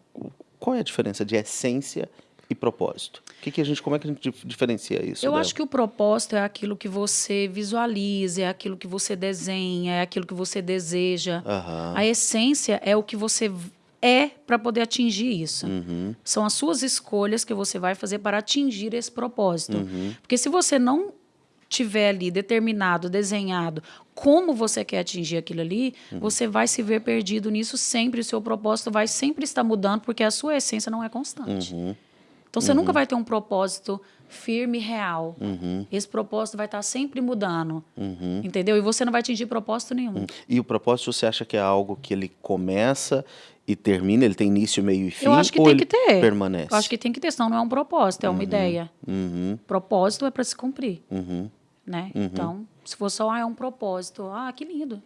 qual é a diferença de essência e propósito? O que, que a gente, como é que a gente diferencia isso? Eu dela? acho que o propósito é aquilo que você visualiza, é aquilo que você desenha, é aquilo que você deseja. Uhum. A essência é o que você é para poder atingir isso. Uhum. São as suas escolhas que você vai fazer para atingir esse propósito. Uhum. Porque se você não tiver ali determinado, desenhado como você quer atingir aquilo ali, uhum. você vai se ver perdido nisso sempre. O seu propósito vai sempre estar mudando porque a sua essência não é constante. Então você uhum. nunca vai ter um propósito firme e real. Uhum. Esse propósito vai estar sempre mudando. Uhum. Entendeu? E você não vai atingir propósito nenhum. Uhum. E o propósito você acha que é algo que ele começa e termina, ele tem início, meio e fim? Eu acho que tem que ter. Permanece. Eu acho que tem que ter, senão não é um propósito, é uma uhum. ideia. Uhum. Propósito é para se cumprir. Né? Então, se for só ah, é um propósito, ah, que lindo.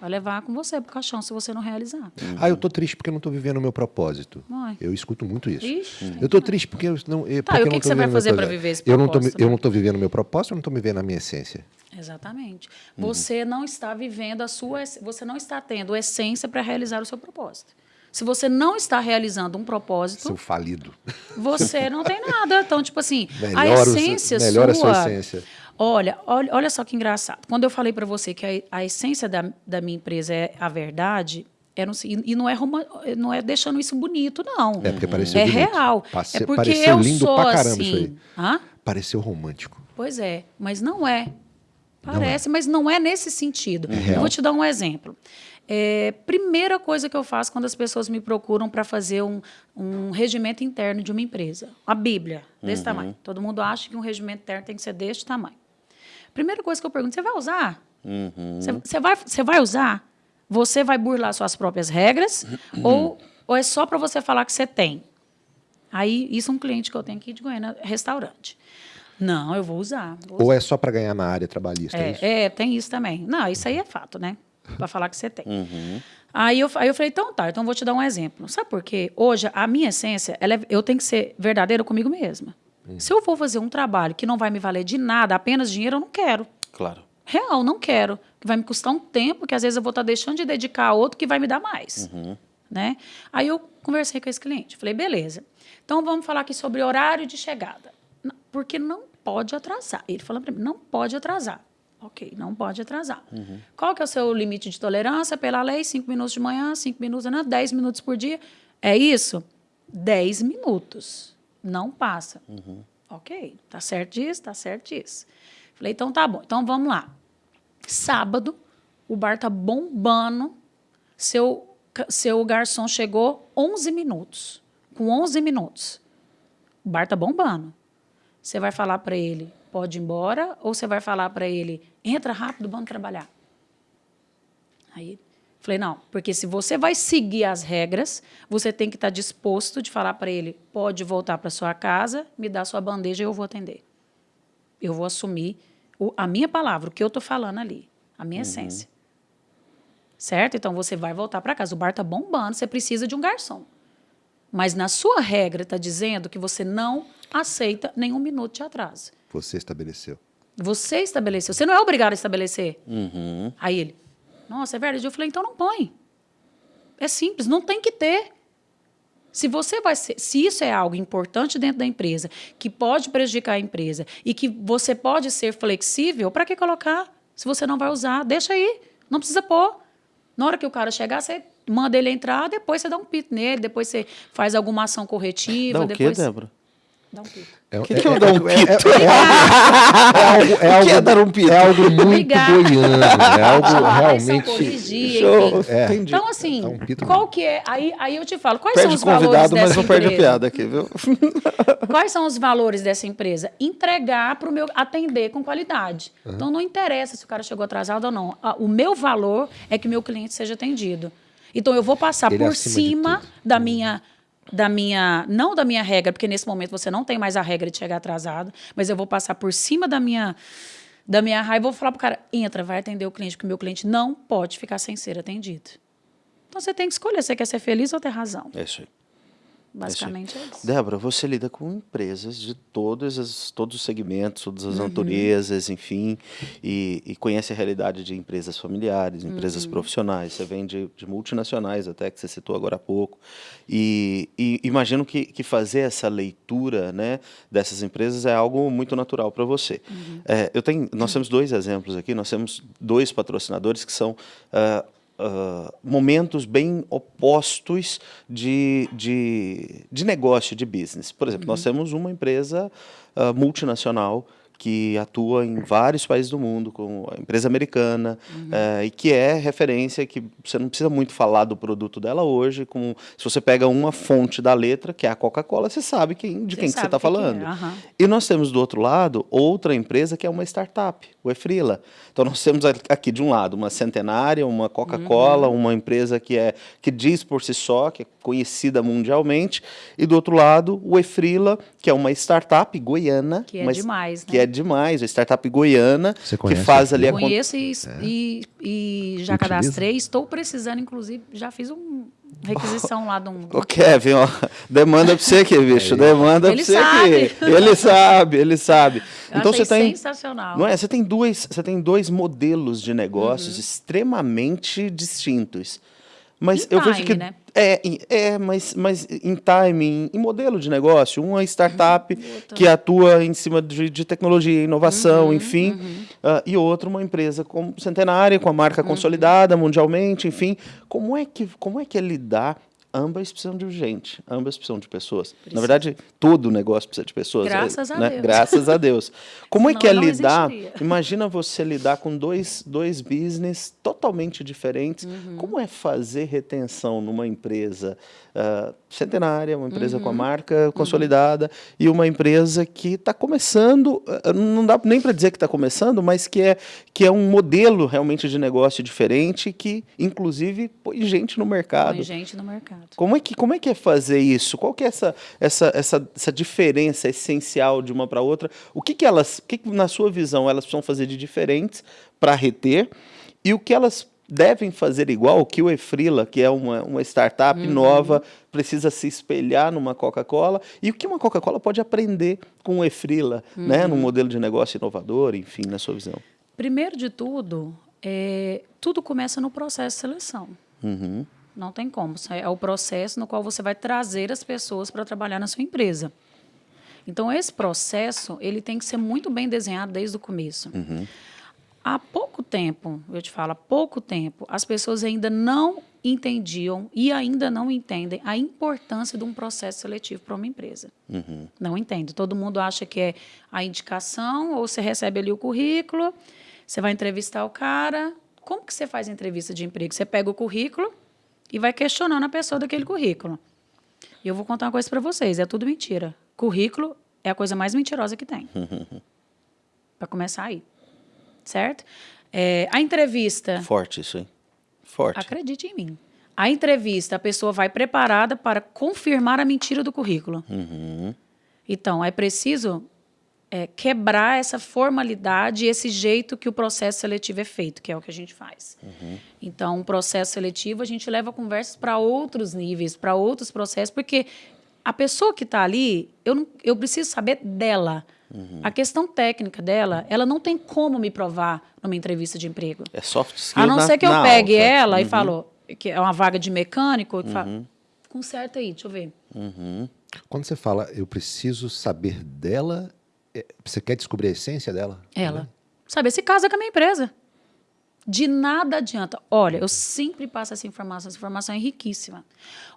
Vai levar com você pro caixão se você não realizar. Uhum. Ah, eu tô triste porque eu não tô vivendo o meu propósito. Eu escuto muito isso. Ixi, eu tô triste porque eu não. Eu, tá, e o que, que você vai fazer para viver esse propósito? Eu não, tô, eu não tô vivendo o meu propósito, eu não tô vivendo a minha essência. Exatamente. Uhum. Você não está vivendo a sua. Você não está tendo essência para realizar o seu propósito. Se você não está realizando um propósito. Seu falido. Você não tem nada. Então, tipo assim, melhor [laughs] a essência o, melhor sua. A sua essência. Olha, olha, olha só que engraçado. Quando eu falei para você que a, a essência da, da minha empresa é a verdade, é e não é, não é deixando isso bonito, não. É porque pareceu É bonito. real. Passe, é porque pareceu eu lindo sou pra caramba assim. isso aí. Hã? Pareceu romântico. Pois é, mas não é. Parece, mas não é nesse sentido. real. eu vou te dar um exemplo. É, primeira coisa que eu faço quando as pessoas me procuram para fazer um, um regimento interno de uma empresa. A Bíblia, desse tamanho. Todo mundo acha que um regimento interno tem que ser deste tamanho. Primeira coisa que eu pergunto, você vai usar? Você, você vai, você vai usar? Você vai burlar suas próprias regras ou, ou é só para você falar que você tem? Aí, isso é um cliente que eu tenho aqui de Goiânia, restaurante. Não, eu vou usar. Vou Ou é só para ganhar na área trabalhista? É, isso? é, é, tem isso também. Não, isso aí é fato, né? Para falar que você tem. Aí, eu, aí eu falei, então tá, então eu vou te dar um exemplo. Sabe por quê? Hoje, a minha essência, ela é- eu tenho que ser verdadeira comigo mesma. Se eu vou fazer um trabalho que não vai me valer de nada, apenas dinheiro, eu não quero. Claro. Real, não quero. Que vai me custar um tempo que às vezes eu vou estar deixando de dedicar a outro que vai me dar mais. Né? Aí eu conversei com esse cliente. Falei, beleza. Então vamos falar aqui sobre horário de chegada. Porque não pode atrasar. Ele falou para mim, não pode atrasar. Ok, não pode atrasar. Qual que é o seu limite de tolerância pela lei? Cinco minutos de manhã, cinco minutos, né? dez minutos por dia. É isso? Dez minutos. Não passa. Ok, tá certo disso, tá certo disso. Falei, então tá bom. Então vamos lá. Sábado, o bar tá bombando. Seu, seu garçom chegou 11 minutos. Com 11 minutos. O bar tá bombando. Você vai falar para ele, pode ir embora, ou você vai falar para ele, entra rápido, vamos trabalhar. Aí, falei, não, porque se você vai seguir as regras, você tem que estar disposto de falar para ele, pode voltar para sua casa, me dá sua bandeja e eu vou atender. Eu vou assumir o- a minha palavra, o que eu estou falando ali, a minha essência. Certo? Então você vai voltar para casa. O bar está bombando, você precisa de um garçom. Mas na sua regra está dizendo que você não aceita nenhum minuto de atraso. Você estabeleceu. Você estabeleceu. Você não é obrigado a estabelecer. Uhum. Aí ele, nossa, é verdade. Eu falei, então não põe. É simples, não tem que ter. Se você vai ser, se isso é algo importante dentro da empresa, que pode prejudicar a empresa e que você pode ser flexível, para que colocar? Se você não vai usar, deixa aí, não precisa pôr. Na hora que o cara chegar, você manda ele entrar, depois você dá um pito nele, depois você faz alguma ação corretiva, Dá o quê, depois Débora? Dá um pito. É, que que eu dou um pito? É, algo, é, algo, [laughs] que é dar um pito? é algo muito Obrigada. goiano. É algo correção, realmente. corrigir. É. Entendi. Então, assim, um pito qual que é. Aí, aí eu te falo, quais Perde são o os valores convidado, dessa mas não perde a empresa? piada aqui, viu? [laughs] Quais são os valores dessa empresa? Entregar para o meu atender com qualidade. Então não interessa se o cara chegou atrasado ou não. Ah, O meu valor é que o meu cliente seja atendido. Então eu vou passar Ele é por cima da minha da minha não da minha regra, porque nesse momento você não tem mais a regra de chegar atrasado, mas eu vou passar por cima da minha da minha raiva vou falar pro cara, entra, vai atender o cliente, porque o meu cliente não pode ficar sem ser atendido. Então você tem que escolher, você quer ser feliz ou ter razão. É isso aí. Basicamente é isso. Débora, você lida com empresas de todos, as, todos os segmentos, todas Uhum. as naturezas, enfim, e, e conhece a realidade de empresas familiares, empresas Uhum. profissionais. Você vem de, de multinacionais, até que você citou agora há pouco. E, e imagino que, que fazer essa leitura né, dessas empresas é algo muito natural para você. Uhum. É, eu tenho, nós temos dois exemplos aqui, nós temos dois patrocinadores que são. ah, ah, momentos bem opostos de, de, de negócio, de business. Por exemplo, nós temos uma empresa ah, multinacional que atua em vários países do mundo, como a empresa americana, eh, e que é referência, que você não precisa muito falar do produto dela hoje, como se você pega uma fonte da letra, que é a Coca-Cola, você sabe quem, de Você quem que você está é, falando. aham. E nós temos do outro lado outra empresa que é uma startup, o Efrila. Então nós temos aqui de um lado uma centenária, uma Coca-Cola, Uhum. uma empresa que é que diz por si só, que é conhecida mundialmente, e do outro lado o Efrila, que é uma startup goiana, Que é mas- demais, que né? é demais, a startup goiana Você que conhece faz a ali a Eu con- conheço e, e, e já Utiliza? cadastrei, estou precisando, inclusive, já fiz uma requisição lá de um. [laughs] Ô Kevin, ó, demanda pra você aqui, [laughs] bicho. Demanda Ele pra você sabe. aqui. [laughs] Ele sabe, ele sabe. Eu então achei você tem. sensacional. Não é? Você tem dois, você tem dois modelos de negócios Uhum. extremamente distintos. Mas Em eu vejo time, que né? é, é, mas, mas em timing, em modelo de negócio, uma startup Outra. que atua em cima de, de tecnologia, inovação, Uhum, enfim, ah, e outra uma empresa com centenária, com a Uhum. marca consolidada mundialmente, enfim, como é que como é que é lidar? Ambas precisam de gente, ambas precisam de pessoas. Na verdade, todo negócio precisa de pessoas. Graças é, a né? Deus. Graças a Deus. [laughs] Como é Senão que é não lidar? existiria. [laughs] Imagina você lidar com dois, dois business totalmente diferentes. Uhum. Como é fazer retenção numa empresa ah, centenária, uma empresa Uhum. com a marca consolidada e uma empresa que está começando, ah, não dá nem para dizer que está começando, mas que é, que é um modelo realmente de negócio diferente que, inclusive, põe gente no mercado. Põe gente no mercado. Como é que, como é, que é fazer isso? Qual que é essa, essa, essa, essa diferença essencial de uma para outra? O que, que elas, o que, que, na sua visão, elas precisam fazer de diferentes para reter? E o que elas devem fazer igual, que o Efrila, que é uma, uma startup Uhum. nova, precisa se espelhar numa Coca-Cola? E o que uma Coca-Cola pode aprender com o Efrila, né? Uhum. num modelo de negócio inovador, enfim, na sua visão? Primeiro de tudo, é, tudo começa no processo de seleção. Uhum. Não tem como. É o processo no qual você vai trazer as pessoas para trabalhar na sua empresa. Então, esse processo ele tem que ser muito bem desenhado desde o começo. Há pouco tempo, eu te falo, há pouco tempo, as pessoas ainda não entendiam e ainda não entendem a importância de um processo seletivo para uma empresa. Não entende. Todo mundo acha que é a indicação, ou você recebe ali o currículo, você vai entrevistar o cara. Como que você faz a entrevista de emprego? Você pega o currículo e vai questionando a pessoa daquele currículo. E eu vou contar uma coisa para vocês, é tudo mentira. Currículo é a coisa mais mentirosa que tem. [laughs] para começar aí. Certo? É, a entrevista, Forte isso, hein? Forte. acredite em mim. A entrevista, a pessoa vai preparada para confirmar a mentira do currículo. Uhum. Então, é preciso é, quebrar essa formalidade, esse jeito que o processo seletivo é feito, que é o que a gente faz. Então, o processo seletivo, a gente leva conversas para outros níveis, para outros processos, porque a pessoa que está ali, eu, não, eu preciso saber dela. A questão técnica dela, ela não tem como me provar numa entrevista de emprego. É soft skill A não na- ser que eu pegue alta. ela e Uhum. falo que é uma vaga de mecânico, que fala, conserta aí, deixa eu ver. Quando você fala, eu preciso saber dela, é, você quer descobrir a essência dela? Ela. Saber se casa com a minha empresa. De nada adianta. Olha, eu sempre passo essa informação, essa informação é riquíssima.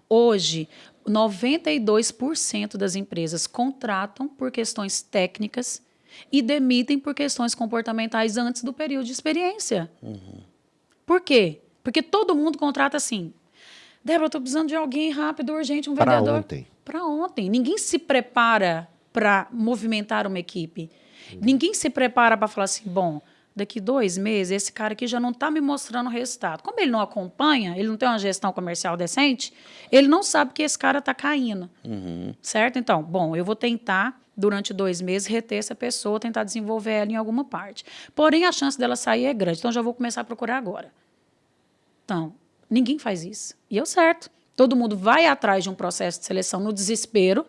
Hoje, 92% das empresas contratam por questões técnicas e demitem por questões comportamentais antes do período de experiência. Por quê? Porque todo mundo contrata assim. Débora, estou precisando de alguém rápido, urgente, um vendedor. ontem. Para ontem. Ninguém se prepara para movimentar uma equipe. Ninguém se prepara para falar assim, bom, daqui dois meses esse cara aqui já não está me mostrando o resultado. Como ele não acompanha, ele não tem uma gestão comercial decente, ele não sabe que esse cara está caindo. Certo? Então, bom, eu vou tentar, durante dois meses, reter essa pessoa, tentar desenvolver ela em alguma parte. Porém, a chance dela sair é grande. Então, já vou começar a procurar agora. Então, ninguém faz isso. E o certo. Todo mundo vai atrás de um processo de seleção no desespero.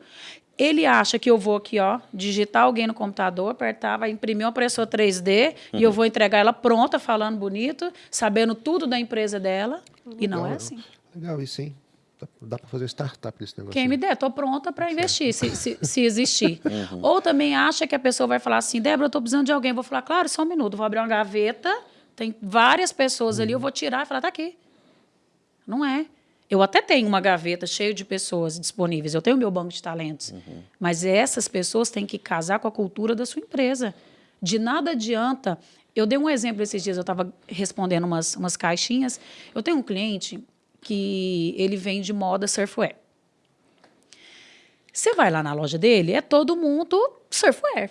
Ele acha que eu vou aqui, ó, digitar alguém no computador, apertar, vai imprimir uma impressora 3D e eu vou entregar ela pronta, falando bonito, sabendo tudo da empresa dela. E não é assim. Legal, isso sim. Dá, dá para fazer startup desse negócio. Quem me der, estou pronta para investir, se, se, [laughs] se existir. Ou também acha que a pessoa vai falar assim, Débora, eu estou precisando de alguém. Vou falar, claro, só um minuto, vou abrir uma gaveta, tem várias pessoas ali, eu vou tirar e falar, tá aqui. Não é. Eu até tenho uma gaveta cheia de pessoas disponíveis, eu tenho meu banco de talentos. Mas essas pessoas têm que casar com a cultura da sua empresa. De nada adianta. Eu dei um exemplo esses dias, eu estava respondendo umas, umas caixinhas. Eu tenho um cliente que ele vende moda surfwear. Você vai lá na loja dele, é todo mundo surfwear.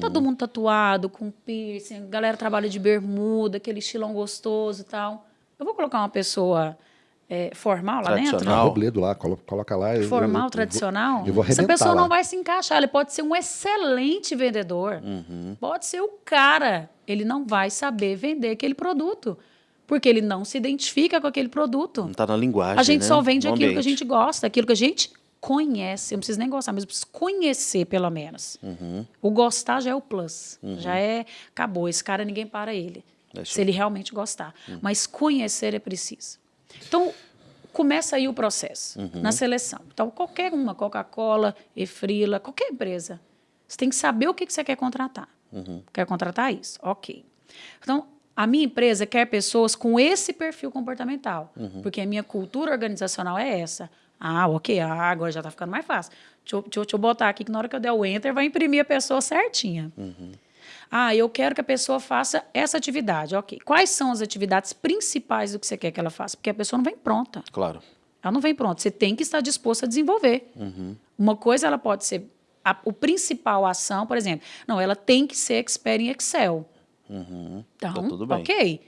Todo mundo tatuado, com piercing, a galera trabalha de bermuda, aquele estilão gostoso e tal. Eu vou colocar uma pessoa é, formal lá dentro? Tradicional. Robledo lá, coloca, lá. eu- eu- Formal, eu vou- tradicional? Eu vou Essa pessoa lá. não vai se encaixar. Ele pode ser um excelente vendedor. Pode ser o cara. Ele não vai saber vender aquele produto. Porque ele não se identifica com aquele produto. Não está na linguagem. A gente né? só vende No aquilo que a ambiente. gente gosta, aquilo que a gente conhece. Eu não preciso nem gostar, mas eu preciso conhecer, pelo menos. Uhum. O gostar já é o plus. Já é. Acabou. Esse cara ninguém para ele. Isso se ele realmente gostar. Uhum. Mas conhecer é preciso. Então, começa aí o processo, uhum. na seleção. Então, qualquer uma, Coca-Cola, Efrila, qualquer empresa, você tem que saber o que, que você quer contratar. Uhum. Quer contratar isso? Ok. Então, a minha empresa quer pessoas com esse perfil comportamental, uhum. porque a minha cultura organizacional é essa. Ah, ok, ah, agora já está ficando mais fácil. Deixa eu, deixa, eu, deixa eu, botar aqui que na hora que eu der o enter, vai imprimir a pessoa certinha. Uhum. Ah, eu quero que a pessoa faça essa atividade. Ok. Quais são as atividades principais do que você quer que ela faça? Porque a pessoa não vem pronta. Claro. Ela não vem pronta. Você tem que estar disposto a desenvolver. Uhum. Uma coisa, ela pode ser a o principal ação, por exemplo. Não, ela tem que ser expert em Excel. Uhum. Então, tá tudo bem. ok.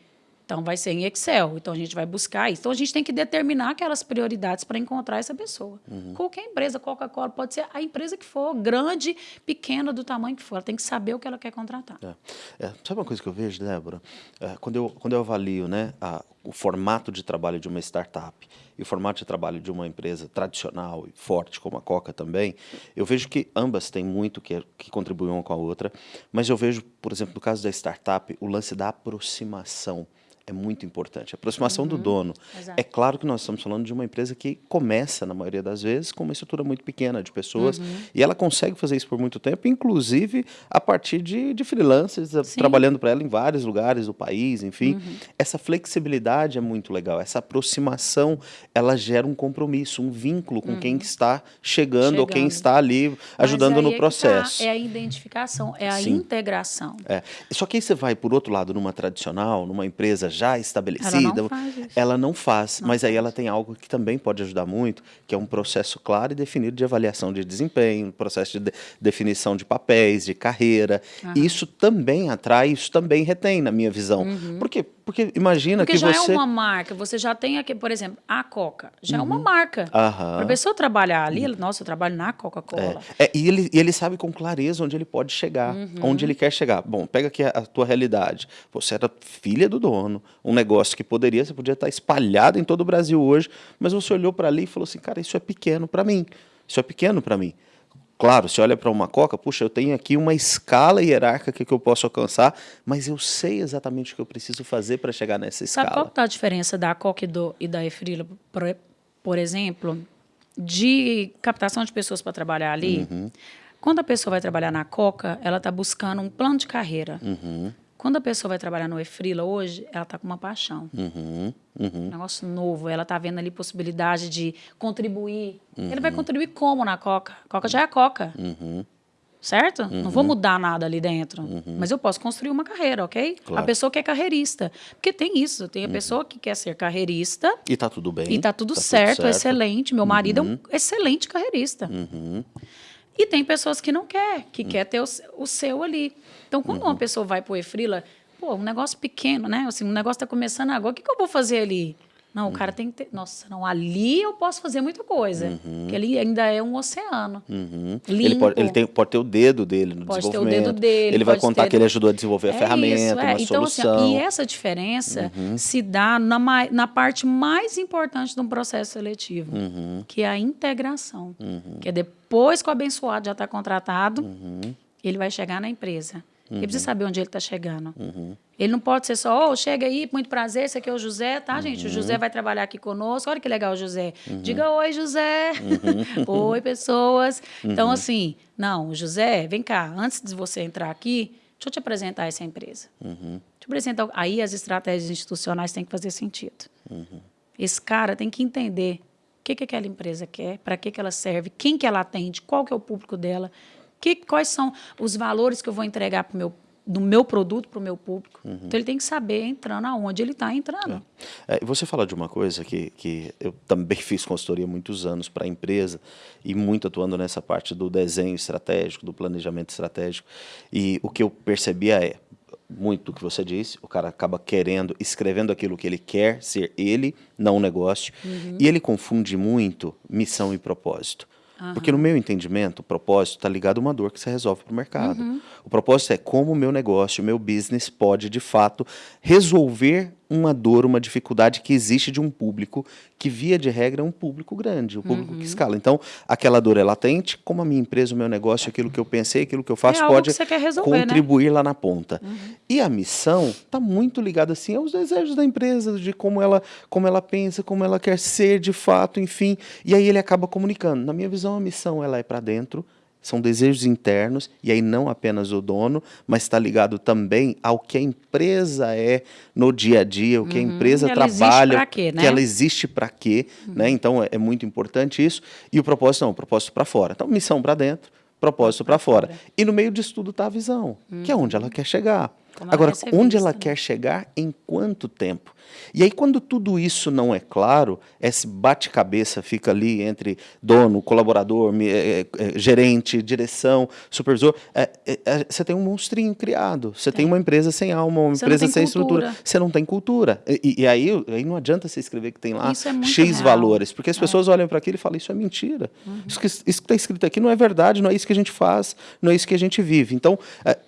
Então, vai ser em Excel. Então, a gente vai buscar isso. Então, a gente tem que determinar aquelas prioridades para encontrar essa pessoa. Uhum. Qualquer empresa, Coca-Cola, pode ser a empresa que for, grande, pequena, do tamanho que for. Ela tem que saber o que ela quer contratar. É. É, sabe uma coisa que eu vejo, Débora? É, quando, eu, quando eu avalio né, a, o formato de trabalho de uma startup e o formato de trabalho de uma empresa tradicional e forte, como a Coca também, eu vejo que ambas têm muito que, que contribuem uma com a outra, mas eu vejo, por exemplo, no caso da startup, o lance da aproximação é muito importante. A aproximação uhum, do dono. Exato. É claro que nós estamos falando de uma empresa que começa, na maioria das vezes, com uma estrutura muito pequena de pessoas, uhum. e ela consegue fazer isso por muito tempo, inclusive a partir de, de freelancers, Sim. trabalhando para ela em vários lugares do país, enfim. Uhum. Essa flexibilidade é muito legal. Essa aproximação, ela gera um compromisso, um vínculo com quem uhum. está chegando, chegando, ou quem está ali ajudando no é tá, processo. Tá, é a identificação, é a Sim. integração. É. Só que aí você vai, por outro lado, numa tradicional, numa empresa já estabelecida, ela não faz, ela não faz não mas faz. aí ela tem algo que também pode ajudar muito, que é um processo claro e definido de avaliação de desempenho, processo de, de definição de papéis, de carreira. Uhum. Isso também atrai, isso também retém, na minha visão. Uhum. Por quê? Porque imagina Porque que você... já é uma marca, você já tem aqui, por exemplo, a Coca, já uhum. é uma uhum. marca. Para a pessoa trabalhar ali, uhum. nossa, eu trabalho na Coca-Cola. É. é. e, ele, e ele sabe com clareza onde ele pode chegar, uhum. onde ele quer chegar. Bom, pega aqui a, a, tua realidade. Você era filha do dono, um negócio que poderia, você podia estar espalhado em todo o Brasil hoje, mas você olhou para ali e falou assim, cara, isso é pequeno para mim, isso é pequeno para mim. Claro, você olha para uma coca, puxa, eu tenho aqui uma escala hierárquica que eu posso alcançar, mas eu sei exatamente o que eu preciso fazer para chegar nessa escala. Sabe qual está a diferença da coca e, do, e da efrila, por, por, exemplo, de captação de pessoas para trabalhar ali? Uhum. Quando a pessoa vai trabalhar na coca, ela está buscando um plano de carreira. Uhum. Quando a pessoa vai trabalhar no Efrila hoje, ela está com uma paixão. Uhum, uhum. Um negócio novo. Ela está vendo ali possibilidade de contribuir. Uhum. Ele vai contribuir como na Coca? A Coca já é a Coca. Uhum. Certo? Não vou uhum. mudar nada ali dentro. Uhum. Mas eu posso construir uma carreira, ok? Claro. A pessoa que é carreirista. Porque tem isso. Tem a pessoa que quer ser carreirista. E está tudo bem. E está tudo, tá certo, tudo certo, excelente. Meu marido é um excelente carreirista. E tem pessoas que não quer, que quer ter o, o seu ali. Então, quando uhum. uma pessoa vai para o Efrila, pô, um negócio pequeno, né? Assim, um negócio está começando agora, o que, que eu vou fazer ali? Não, o cara uhum. tem que ter. Nossa, não, ali eu posso fazer muita coisa. Uhum. Porque ali ainda é um oceano. Uhum. Ele, pode, ele tem, pode ter o dedo dele no pode desenvolvimento. Ter o dedo dele. Ele vai contar ter... que ele ajudou a desenvolver a é ferramenta, isso, é. uma então, assim, solução. Assim, e essa diferença uhum. se dá na, na parte mais importante de um processo seletivo, uhum. que é a integração. Uhum. Que é depois que o abençoado já está contratado, ele vai chegar na empresa. Uhum. Ele precisa saber onde ele está chegando. Uhum. Ele não pode ser só, oh, chega aí, muito prazer, esse aqui é o José, tá, uhum. gente? O José vai trabalhar aqui conosco. Olha que legal, José. Uhum. Diga oi, José. Uhum. [laughs] oi, pessoas. Então, uhum. assim, não, José, vem cá, antes de você entrar aqui, deixa eu te apresentar essa empresa. Deixa eu apresentar. Aí as estratégias institucionais têm que fazer sentido. Esse cara tem que entender o que, que aquela empresa quer, para que, que ela serve, quem que ela atende, qual que é o público dela, que, quais são os valores que eu vou entregar para o meu do meu produto para o meu público. Uhum. Então ele tem que saber entrando aonde ele está entrando. É. É, você fala de uma coisa que, que eu também [laughs] fiz consultoria muitos anos para a empresa e muito atuando nessa parte do desenho estratégico, do planejamento estratégico. E o que eu percebia é, muito do que você disse, o cara acaba querendo, escrevendo aquilo que ele quer ser ele, não o negócio, uhum. e ele confunde muito missão e propósito. Uhum. Porque no meu entendimento, o propósito está ligado a uma dor que você resolve para o mercado. Uhum. O propósito é como o meu negócio, o meu business pode, de fato, resolver uma dor, uma dificuldade que existe de um público que, via de regra, é um público grande, um público uhum. que escala. Então, aquela dor é latente, como a minha empresa, o meu negócio, aquilo que eu pensei, aquilo que eu faço, é pode resolver, né? contribuir né? lá na ponta. Uhum. E a missão está muito ligada, assim, aos desejos da empresa, de como ela, como ela pensa, como ela quer ser de fato, enfim. E aí ele acaba comunicando. Na minha visão, a missão ela é para dentro, são desejos internos, e aí não apenas o dono, mas está ligado também ao que a empresa é no dia a dia, o que uhum. a empresa ela trabalha, quê, né? que ela existe para quê. Uhum. Né? Então é, é, muito importante isso. E o propósito não, o propósito para fora. Então, missão para dentro, propósito para fora. E no meio disso tudo está a visão, uhum. que é onde ela quer chegar. Como Agora, onde ela né? quer chegar, em quanto tempo? E aí, quando tudo isso não é claro, esse bate-cabeça fica ali entre dono, colaborador, é, é, gerente, direção, supervisor, é, é, é, você tem um monstrinho criado. Você tem. tem uma empresa sem alma, uma você empresa sem cultura. estrutura. Você não tem cultura. E, e, aí, aí não adianta você escrever que tem lá X real. valores, porque as pessoas olham para aquilo e falam: Isso é mentira. Uhum. Isso que está escrito aqui não é verdade, não é isso que a gente faz, não é isso que a gente vive. Então,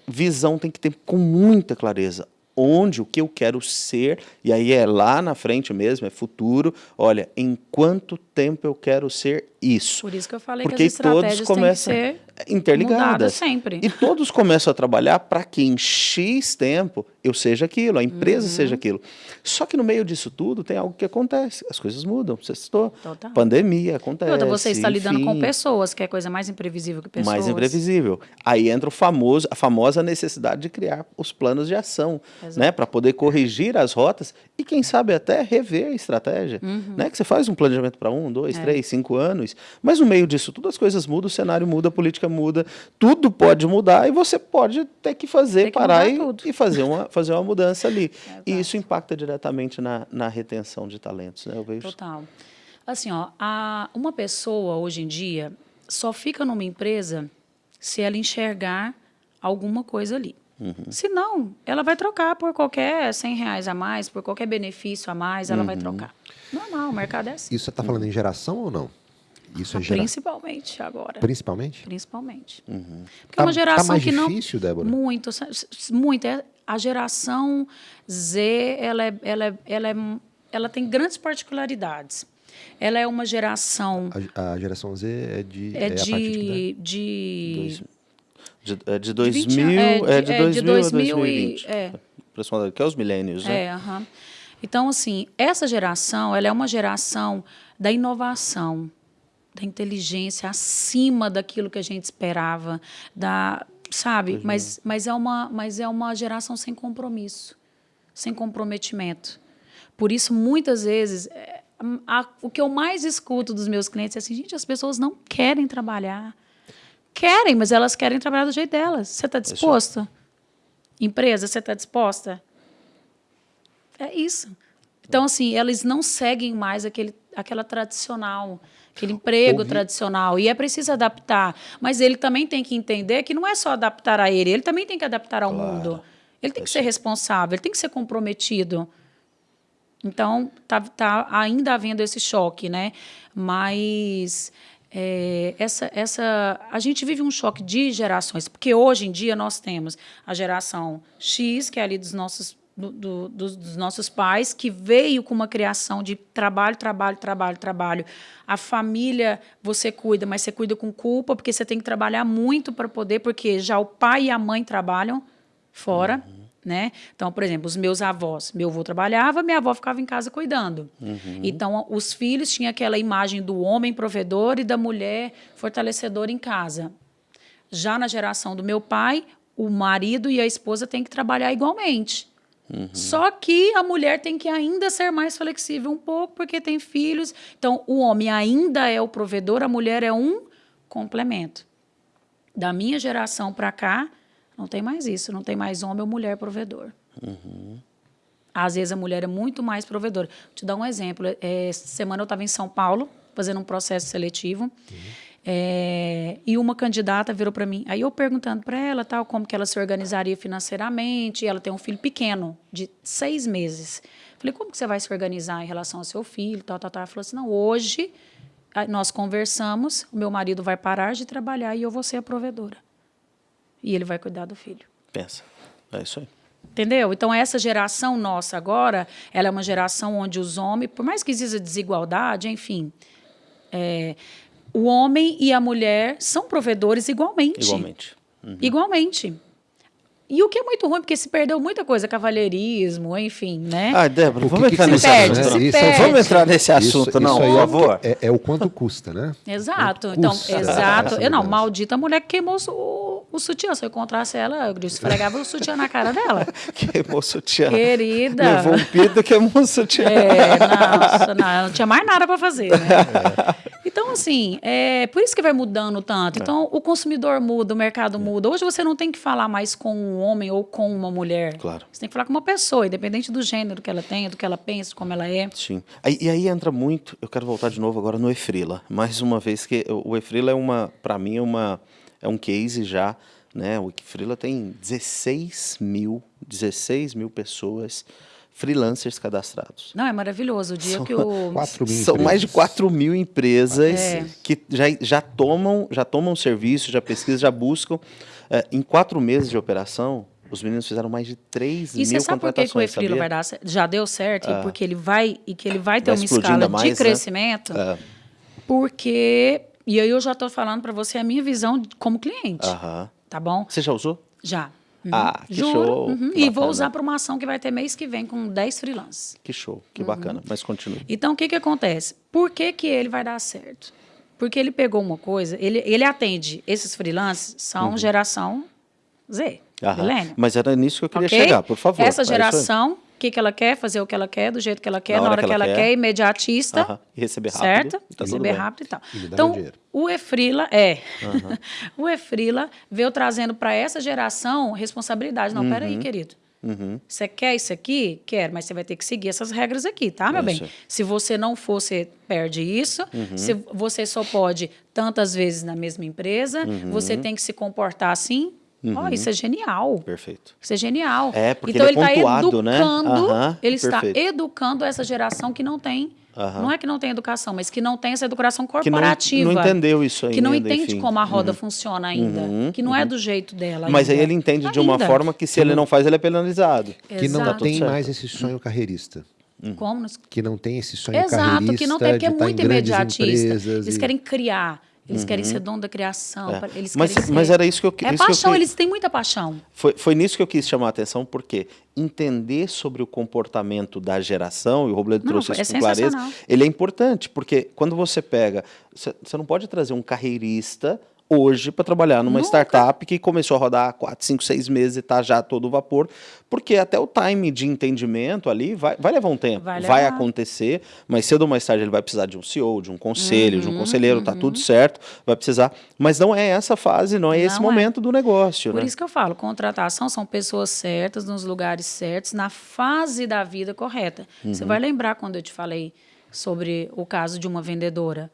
visão tem que ter com muita clareza onde, o que eu quero ser, e aí é lá na frente mesmo, é futuro. Olha, em quanto tempo eu quero ser isso? Por isso que eu falei Porque que as estratégias todos começam têm que ser interligadas. sempre. E todos começam a trabalhar para que em X tempo eu seja aquilo, a empresa uhum. seja aquilo. Só que no meio disso tudo tem algo que acontece, as coisas mudam, você citou. Total. Pandemia acontece. Outra, você está enfim, lidando com pessoas, que é coisa mais imprevisível que pessoas. Mais imprevisível. Aí entra o famoso, a famosa necessidade de criar os planos de ação, né, para poder corrigir as rotas e quem sabe até rever a estratégia, uhum. né? Que você faz um planejamento para um, dois, é. três, cinco anos, mas no meio disso tudo as coisas mudam, o cenário muda, a política muda, tudo pode mudar e você pode ter que fazer, que parar e, e, fazer, uma, fazer uma mudança ali. É, [laughs] e isso impacta diretamente na, na retenção de talentos, né? Eu vejo. Total. Assim, ó, a, uma pessoa hoje em dia só fica numa empresa se ela enxergar alguma coisa ali. Uhum. Se não, ela vai trocar por qualquer 100 reais a mais, por qualquer benefício a mais, ela uhum. vai trocar. Normal, o mercado é assim. Isso você está falando em geração ou não? Isso é gera... Principalmente agora. Principalmente? Principalmente. Uhum. Porque tá, é uma geração tá mais que não. difícil, Débora? Muito, muito. É, a geração Z, ela, é, ela, é, ela, é, ela tem grandes particularidades. Ela é uma geração. A, a geração Z é de. É, é de. de... De, é de 2000, de, é, de, é de 2000 é de 2000 a 2020. E, é. Que é os milênios, né? É, uhum. Então, assim, essa geração, ela é uma geração da inovação, da inteligência acima daquilo que a gente esperava, da, sabe? Mas, mas, é uma, mas é uma geração sem compromisso, sem comprometimento. Por isso, muitas vezes, é, a, o que eu mais escuto dos meus clientes é assim, gente, as pessoas não querem trabalhar. Querem, mas elas querem trabalhar do jeito delas. Você está disposta? Empresa, você está disposta? É isso. Então, assim, elas não seguem mais aquele, aquela tradicional aquele emprego Ouvi. tradicional. E é preciso adaptar. Mas ele também tem que entender que não é só adaptar a ele, ele também tem que adaptar ao claro. mundo. Ele tem que ser responsável, ele tem que ser comprometido. Então, tá, tá ainda havendo esse choque, né? Mas é, essa, essa, a gente vive um choque de gerações, porque hoje em dia nós temos a geração X, que é ali dos nossos do, do, dos, nossos pais, que veio com uma criação de trabalho, trabalho, trabalho, trabalho. A família você cuida, mas você cuida com culpa, porque você tem que trabalhar muito para poder, porque já o pai e a mãe trabalham fora. Uhum. Né? Então, por exemplo, os meus avós, meu avô trabalhava, minha avó ficava em casa cuidando. Uhum. Então, os filhos tinham aquela imagem do homem provedor e da mulher fortalecedora em casa. Já na geração do meu pai, o marido e a esposa têm que trabalhar igualmente. Uhum. Só que a mulher tem que ainda ser mais flexível um pouco, porque tem filhos. Então, o homem ainda é o provedor, a mulher é um complemento. Da minha geração para cá, não tem mais isso. Não tem mais homem ou mulher provedor. Uhum. Às vezes a mulher é muito mais provedora. Vou te dar um exemplo. É, semana eu estava em São Paulo, fazendo um processo seletivo. Uhum. É, e uma candidata virou para mim, aí eu perguntando para ela tal como que ela se organizaria financeiramente, ela tem um filho pequeno, de seis meses. Falei, como que você vai se organizar em relação ao seu filho, tal, tal, tal. Ela falou assim, não, hoje nós conversamos, o meu marido vai parar de trabalhar e eu vou ser a provedora. E ele vai cuidar do filho. Pensa, é isso aí. Entendeu? Então, essa geração nossa agora, ela é uma geração onde os homens, por mais que exista desigualdade, enfim, é, o homem e a mulher são provedores igualmente. Igualmente. Uhum. Igualmente. E o que é muito ruim, porque se perdeu muita coisa, cavalheirismo, enfim, né? Ah, Débora, vamos que entrar que nesse perde, assunto. Isso, perde. Vamos entrar nesse assunto, isso, não, isso aí por é- favor. É, é o quanto custa, né? Exato. Quanto Então, custa exato. Eu não, maldita mulher que queimou o, o sutiã. Se eu encontrasse ela, eu esfregava o sutiã na cara dela. [laughs] Queimou o sutiã. Querida. Levou um pito, queimou o sutiã. É, nossa, não, não tinha mais nada para fazer, né? Então, assim, é por isso que vai mudando tanto. Então, o consumidor muda, o mercado muda. Hoje você não tem que falar mais com um homem ou com uma mulher. Claro. Você tem que falar com uma pessoa, independente do gênero que ela tenha, do que ela pensa, como ela é. Sim. E aí entra muito, eu quero voltar de novo agora no Efrila. Mais uma vez que o Efrila é uma, para mim é uma é um case já, né? O Efrila tem 16 mil, 16 mil pessoas freelancers cadastrados. Não, é maravilhoso. O dia São que o. [laughs] 4 mil São mais de empresas. 4 mil empresas É. que já, já tomam já tomam serviço, já pesquisam, já buscam. É, em quatro meses de operação, os meninos fizeram mais de 3 E mil você sabe por que, que o contratações, Efrilo vai dar? Já deu certo, e porque ele vai e que ele vai ter Vai uma escala mais, de né? crescimento, É. porque e aí eu já estou falando para você a minha visão como cliente, tá bom? Você já usou? Já. Uhum. Ah, que Juro. show. Uhum. Que E vou usar para uma ação que vai ter mês que vem com 10 freelancers. Que show, que Uhum. bacana. Mas continue. Então, o que, que acontece? Por que, que ele vai dar certo? Porque ele pegou uma coisa, ele, ele atende, esses freelancers são geração Z, Uhum. Aham. milênio. Mas era nisso que eu queria Ok? chegar, por favor. Essa É geração, que, que ela quer, fazer o que ela quer, do jeito que ela quer, na, hora, que ela, quer, imediatista. Aham. E receber rápido. Certo? e tá tudo Receber bem. rápido e tal. E então, o Efrila, é. [laughs] o Efrila veio trazendo para essa geração responsabilidade. Não, Uhum. peraí, querido. Você quer isso aqui? Quero, mas você vai ter que seguir essas regras aqui, tá, meu bem? isso aí. Se você não for, você perde isso. Uhum. Se você só pode tantas vezes na mesma empresa, Uhum. você tem que se comportar assim. Ó, isso é genial. Perfeito. Isso é genial. É, porque então ele é está pontuado, né? educando, Aham, ele está perfeito. educando essa geração que não tem, Aham. não é que não tem educação, mas que não tem essa educação Que não, corporativa. não entendeu isso ainda. que não entende enfim. como a roda funciona ainda, que não é do jeito dela. Mas aí ainda. ele entende de uma Ainda. forma que se ele não faz, ele é penalizado. Que não Exato. tem mais esse sonho carreirista. Como nos- Que não tem esse sonho Exato, carreirista que não tem, porque é muito imediatista. Eles e- querem criar, eles querem ser dono da criação, É. eles Mas- querem ser... mas era isso que eu- É isso que eu paixão, eles têm muita paixão. Foi, foi nisso que eu quis chamar a atenção, porque entender sobre o comportamento da geração, e o Robledo trouxe é isso com clareza, ele é importante, porque quando você pega. Você não pode trazer um carreirista hoje para trabalhar numa Nunca. startup que começou a rodar há 4, 5, 6 meses e está já todo vapor, porque até o time de entendimento ali vai, vai levar um tempo, Vai vai, acontecer, mas cedo ou mais tarde ele vai precisar de um CEO, de um conselho, Uhum, de um conselheiro, tá tudo certo, vai precisar, mas não é essa fase, não é esse Não é. momento do negócio, Por né? isso que eu falo, contratação são pessoas certas, nos lugares certos, na fase da vida correta. Você vai lembrar quando eu te falei sobre o caso de uma vendedora.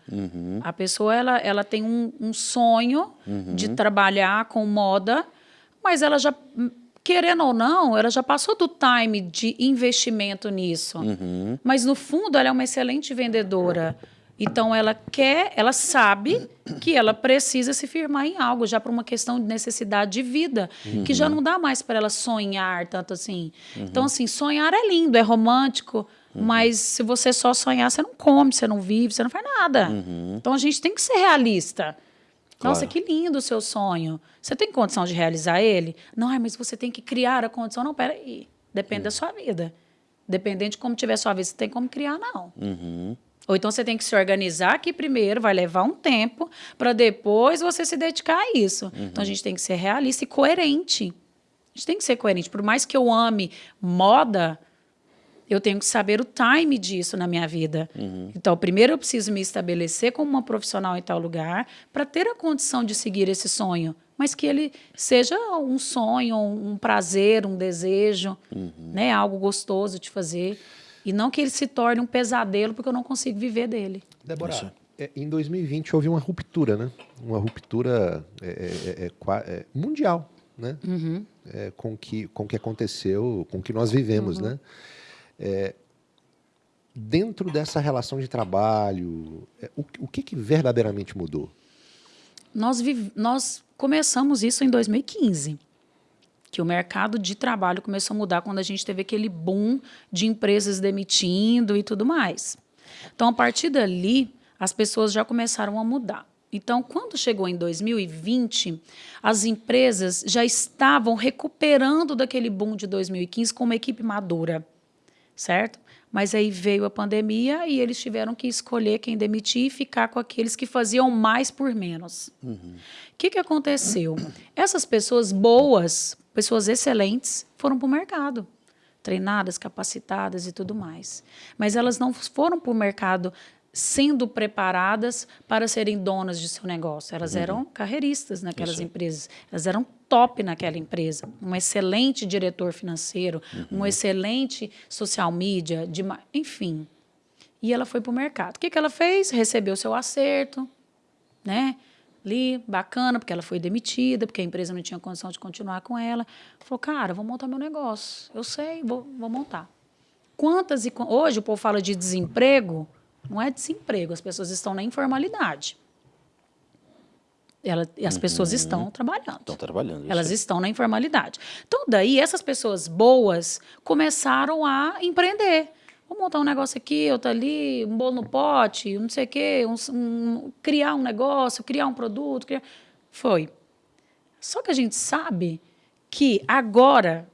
A pessoa ela, ela tem um, um sonho de trabalhar com moda, mas ela já, hum, querendo ou não, ela já passou do time de investimento nisso. Mas no fundo ela é uma excelente vendedora. Então ela quer, ela sabe que ela precisa se firmar em algo já para uma questão de necessidade de vida, que já não dá mais para ela sonhar tanto assim. Então assim, sonhar é lindo, é romântico, mas se você só sonhar, você não come, você não vive, você não faz nada. Então a gente tem que ser realista. Nossa, Claro. que lindo o seu sonho. Você tem condição de realizar ele? Não, mas você tem que criar a condição. Não, peraí. Depende da sua vida. Dependendo de como tiver sua vida, você tem como criar, não. Ou então você tem que se organizar aqui primeiro, vai levar um tempo, para depois você se dedicar a isso. Então a gente tem que ser realista e coerente. A gente tem que ser coerente. Por mais que eu ame moda, eu tenho que saber o time disso na minha vida. Então, primeiro eu preciso me estabelecer como uma profissional em tal lugar para ter a condição de seguir esse sonho, mas que ele seja um sonho, um prazer, um desejo, né, algo gostoso de fazer e não que ele se torne um pesadelo porque eu não consigo viver dele. Débora, é, em 2020 houve uma ruptura, né? Uma ruptura é, é, é, qua- é, mundial, né? Uhum. É, com que com o que aconteceu, com o que nós vivemos, Uhum. né? É, dentro dessa relação de trabalho, é, o, o que, que verdadeiramente mudou? Nós, nós começamos isso em 2015. que o mercado de trabalho começou a mudar quando a gente teve aquele boom de empresas demitindo e tudo mais. Então, a partir dali, as pessoas já começaram a mudar. Então, quando chegou em 2020, as empresas já estavam recuperando daquele boom de 2015 com uma equipe madura, certo? Mas aí veio a pandemia e eles tiveram que escolher quem demitir e ficar com aqueles que faziam mais por menos. O uhum. que, que aconteceu? Essas pessoas boas, pessoas excelentes, foram para o mercado treinadas, capacitadas e tudo mais. Mas elas não foram para o mercado sendo preparadas para serem donas de seu negócio. Elas uhum. eram carreiristas naquelas Isso. empresas. Elas eram top naquela empresa. Um excelente diretor financeiro, uhum. um excelente social media, de, enfim. E ela foi para o mercado. O que, que ela fez? Recebeu seu acerto, né? ali, bacana, porque ela foi demitida, porque a empresa não tinha condição de continuar com ela. Falou, cara, vou montar meu negócio. Eu sei, vou, vou montar. Quantas e hoje o povo fala de desemprego, não é desemprego, as pessoas estão na informalidade. Ela, as uhum. pessoas estão trabalhando. Estão trabalhando. Elas sei. estão na informalidade. Então, daí, essas pessoas boas começaram a empreender. Vou montar um negócio aqui, outro ali, um bolo no pote, não sei o quê, um, um, criar um negócio, criar um produto. Criar... Foi. Só que a gente sabe que agora,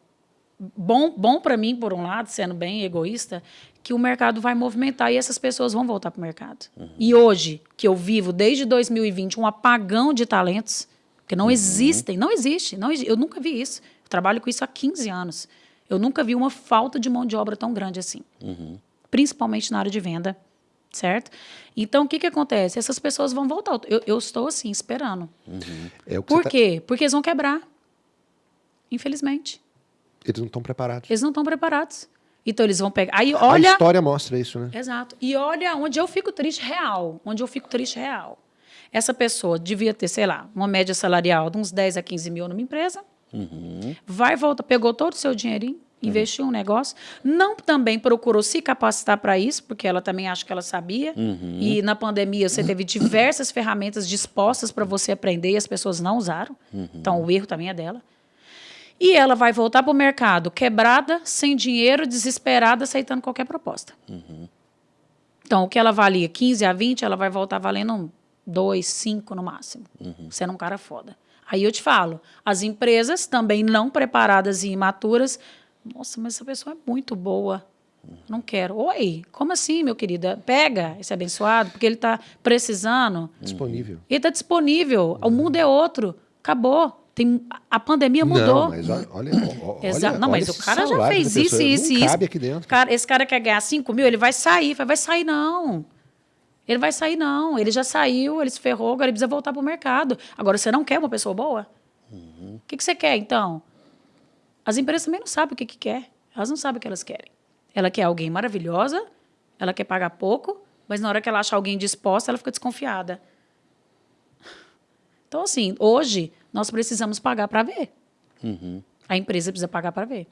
bom, bom para mim, por um lado, sendo bem egoísta, que o mercado vai movimentar e essas pessoas vão voltar para o mercado. Uhum. E hoje, que eu vivo desde 2020 um apagão de talentos, que não uhum. existem, não existe, não, eu nunca vi isso. Eu trabalho com isso há 15 anos. Eu nunca vi uma falta de mão de obra tão grande assim. Uhum. Principalmente na área de venda, certo? Então, o que, que acontece? Essas pessoas vão voltar. Eu, eu estou, assim, esperando. Uhum. É Por tá quê? Porque eles vão quebrar. Infelizmente. Eles não estão preparados. Eles não estão preparados. Então, eles vão pegar... Aí, olha... A história mostra isso, né? Exato. E olha onde eu fico triste real. Onde eu fico triste real. Essa pessoa devia ter, sei lá, uma média salarial de uns 10 a 15 mil numa empresa Uhum. Vai, volta, pegou todo o seu dinheirinho, investiu uhum. um negócio. Não também procurou se capacitar para isso, porque ela também acha que ela sabia. Uhum. E na pandemia você teve diversas ferramentas dispostas para você aprender e as pessoas não usaram. Uhum. Então o erro também é dela. E ela vai voltar para o mercado quebrada, sem dinheiro, desesperada, aceitando qualquer proposta. Uhum. Então, o que ela valia 15 a 20, ela vai voltar valendo 2, 5 no máximo. Uhum. Sendo um cara foda. Aí eu te falo, as empresas também não preparadas e imaturas, nossa, mas essa pessoa é muito boa. Não quero. Oi, como assim, meu querido? Pega esse abençoado, porque ele está precisando. Disponível. Ele está disponível. O mundo é outro. Acabou. Tem, a pandemia mudou. Não, mas olha, olha, olha Não, mas o cara já fez isso, isso, isso. Cabe aqui dentro. Cara, esse cara quer ganhar 5 mil, ele vai sair. Vai sair, não. Ele vai sair, não. Ele já saiu, ele se ferrou, agora ele precisa voltar para o mercado. Agora, você não quer uma pessoa boa? Uhum. O que, que você quer, então? As empresas também não sabem o que, que quer. Elas não sabem o que elas querem. Ela quer alguém maravilhosa, ela quer pagar pouco, mas na hora que ela acha alguém disposta, ela fica desconfiada. Então, assim, hoje, nós precisamos pagar para ver. Uhum. A empresa precisa pagar para ver.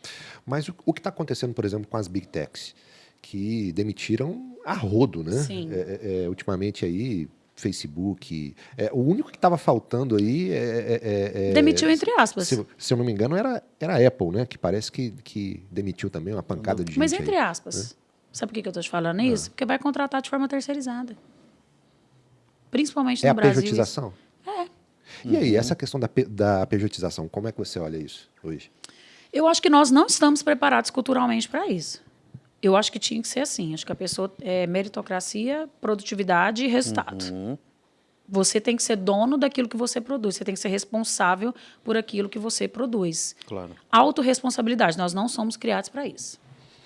Mas o, o que está acontecendo, por exemplo, com as big techs? Que demitiram a rodo, né? Sim. É, é, é, ultimamente aí, Facebook. É, o único que estava faltando aí é, é, é, é, Demitiu entre aspas. Se, se, eu não me engano, era, era a Apple, né? Que parece que, que demitiu também uma pancada de gente. Mas entre aí, aspas. Né? Sabe por que eu estou te falando isso? Ah. Porque vai contratar de forma terceirizada. Principalmente no é Brasil. É a pejotização? É. E uhum. aí, essa questão da, da pejotização, como é que você olha isso hoje? Eu acho que nós não estamos preparados culturalmente para isso. Eu acho que tinha que ser assim. Acho que a pessoa é meritocracia, produtividade e resultado. Uhum. Você tem que ser dono daquilo que você produz. Você tem que ser responsável por aquilo que você produz. Claro. Autoresponsabilidade. Nós não somos criados para isso.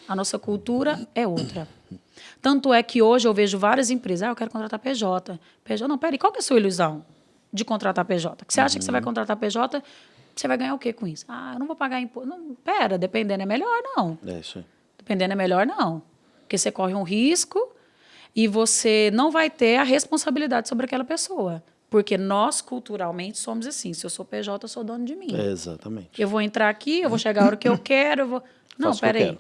A nossa cultura é outra. Tanto é que hoje eu vejo várias empresas. Ah, eu quero contratar PJ. PJ, não, peraí, qual que é a sua ilusão de contratar PJ? Que você acha uhum. que você vai uhum. contratar PJ, você vai ganhar o quê com isso? Ah, eu não vou pagar imposto. Não, pera, dependendo é melhor, não. É isso aí. Dependendo é melhor não. Porque você corre um risco e você não vai ter a responsabilidade sobre aquela pessoa. Porque nós, culturalmente, somos assim. Se eu sou PJ, eu sou dono de mim. É, exatamente. Eu vou entrar aqui, eu vou chegar a hora que eu [laughs] quero, eu vou... Não, peraí.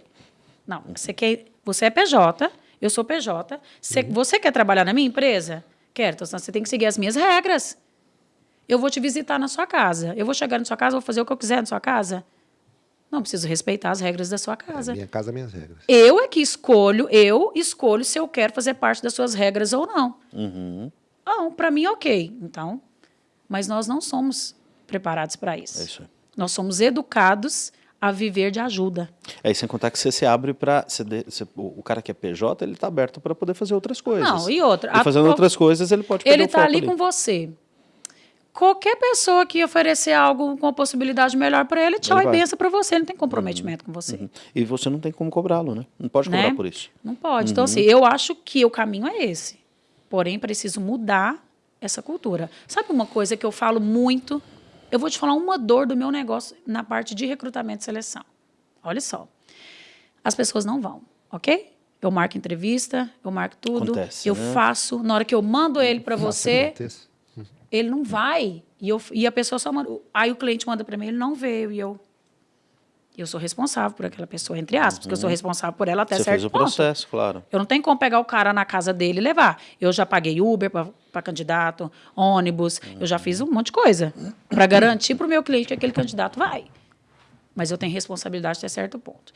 Não, você, quer... você é PJ, eu sou PJ. Você, uhum. você quer trabalhar na minha empresa? Quero. Então, você tem que seguir as minhas regras. Eu vou te visitar na sua casa. Eu vou chegar na sua casa, vou fazer o que eu quiser na sua casa. Não preciso respeitar as regras da sua casa. É minha casa, minhas regras. Eu é que escolho, eu escolho se eu quero fazer parte das suas regras ou não. Uhum. Não, para mim, ok. Então, mas nós não somos preparados para isso. É isso aí. Nós somos educados a viver de ajuda. É, e sem contar que você se abre para... O cara que é PJ, ele está aberto para poder fazer outras coisas. Não, e outra. E fazendo a, outras coisas, ele pode Ele está foco ali com você. Qualquer pessoa que oferecer algo com possibilidade melhor para ele, tchau Ele e benção para você. Ele não tem comprometimento com você. Uhum. E você não tem como cobrá-lo, né? Não pode cobrar Né? por isso. Não pode. Então, assim, eu acho que o caminho é esse. Porém, preciso mudar essa cultura. Sabe uma coisa que eu falo muito? Eu vou te falar uma dor do meu negócio na parte de recrutamento e seleção. Olha só. As pessoas não vão, ok? Eu marco entrevista, eu marco tudo, Acontece, eu né? faço. Na hora que eu mando ele para você. Ele não vai. E, eu, e a pessoa só manda. Aí o cliente manda para mim, ele não veio. E eu. Eu sou responsável por aquela pessoa, entre aspas, porque eu sou responsável por ela até Você certo fez o ponto. processo, claro. Eu não tenho como pegar o cara na casa dele e levar. Eu já paguei Uber para candidato, ônibus, eu já fiz um monte de coisa para garantir para o meu cliente que aquele candidato vai. Mas eu tenho responsabilidade até certo ponto.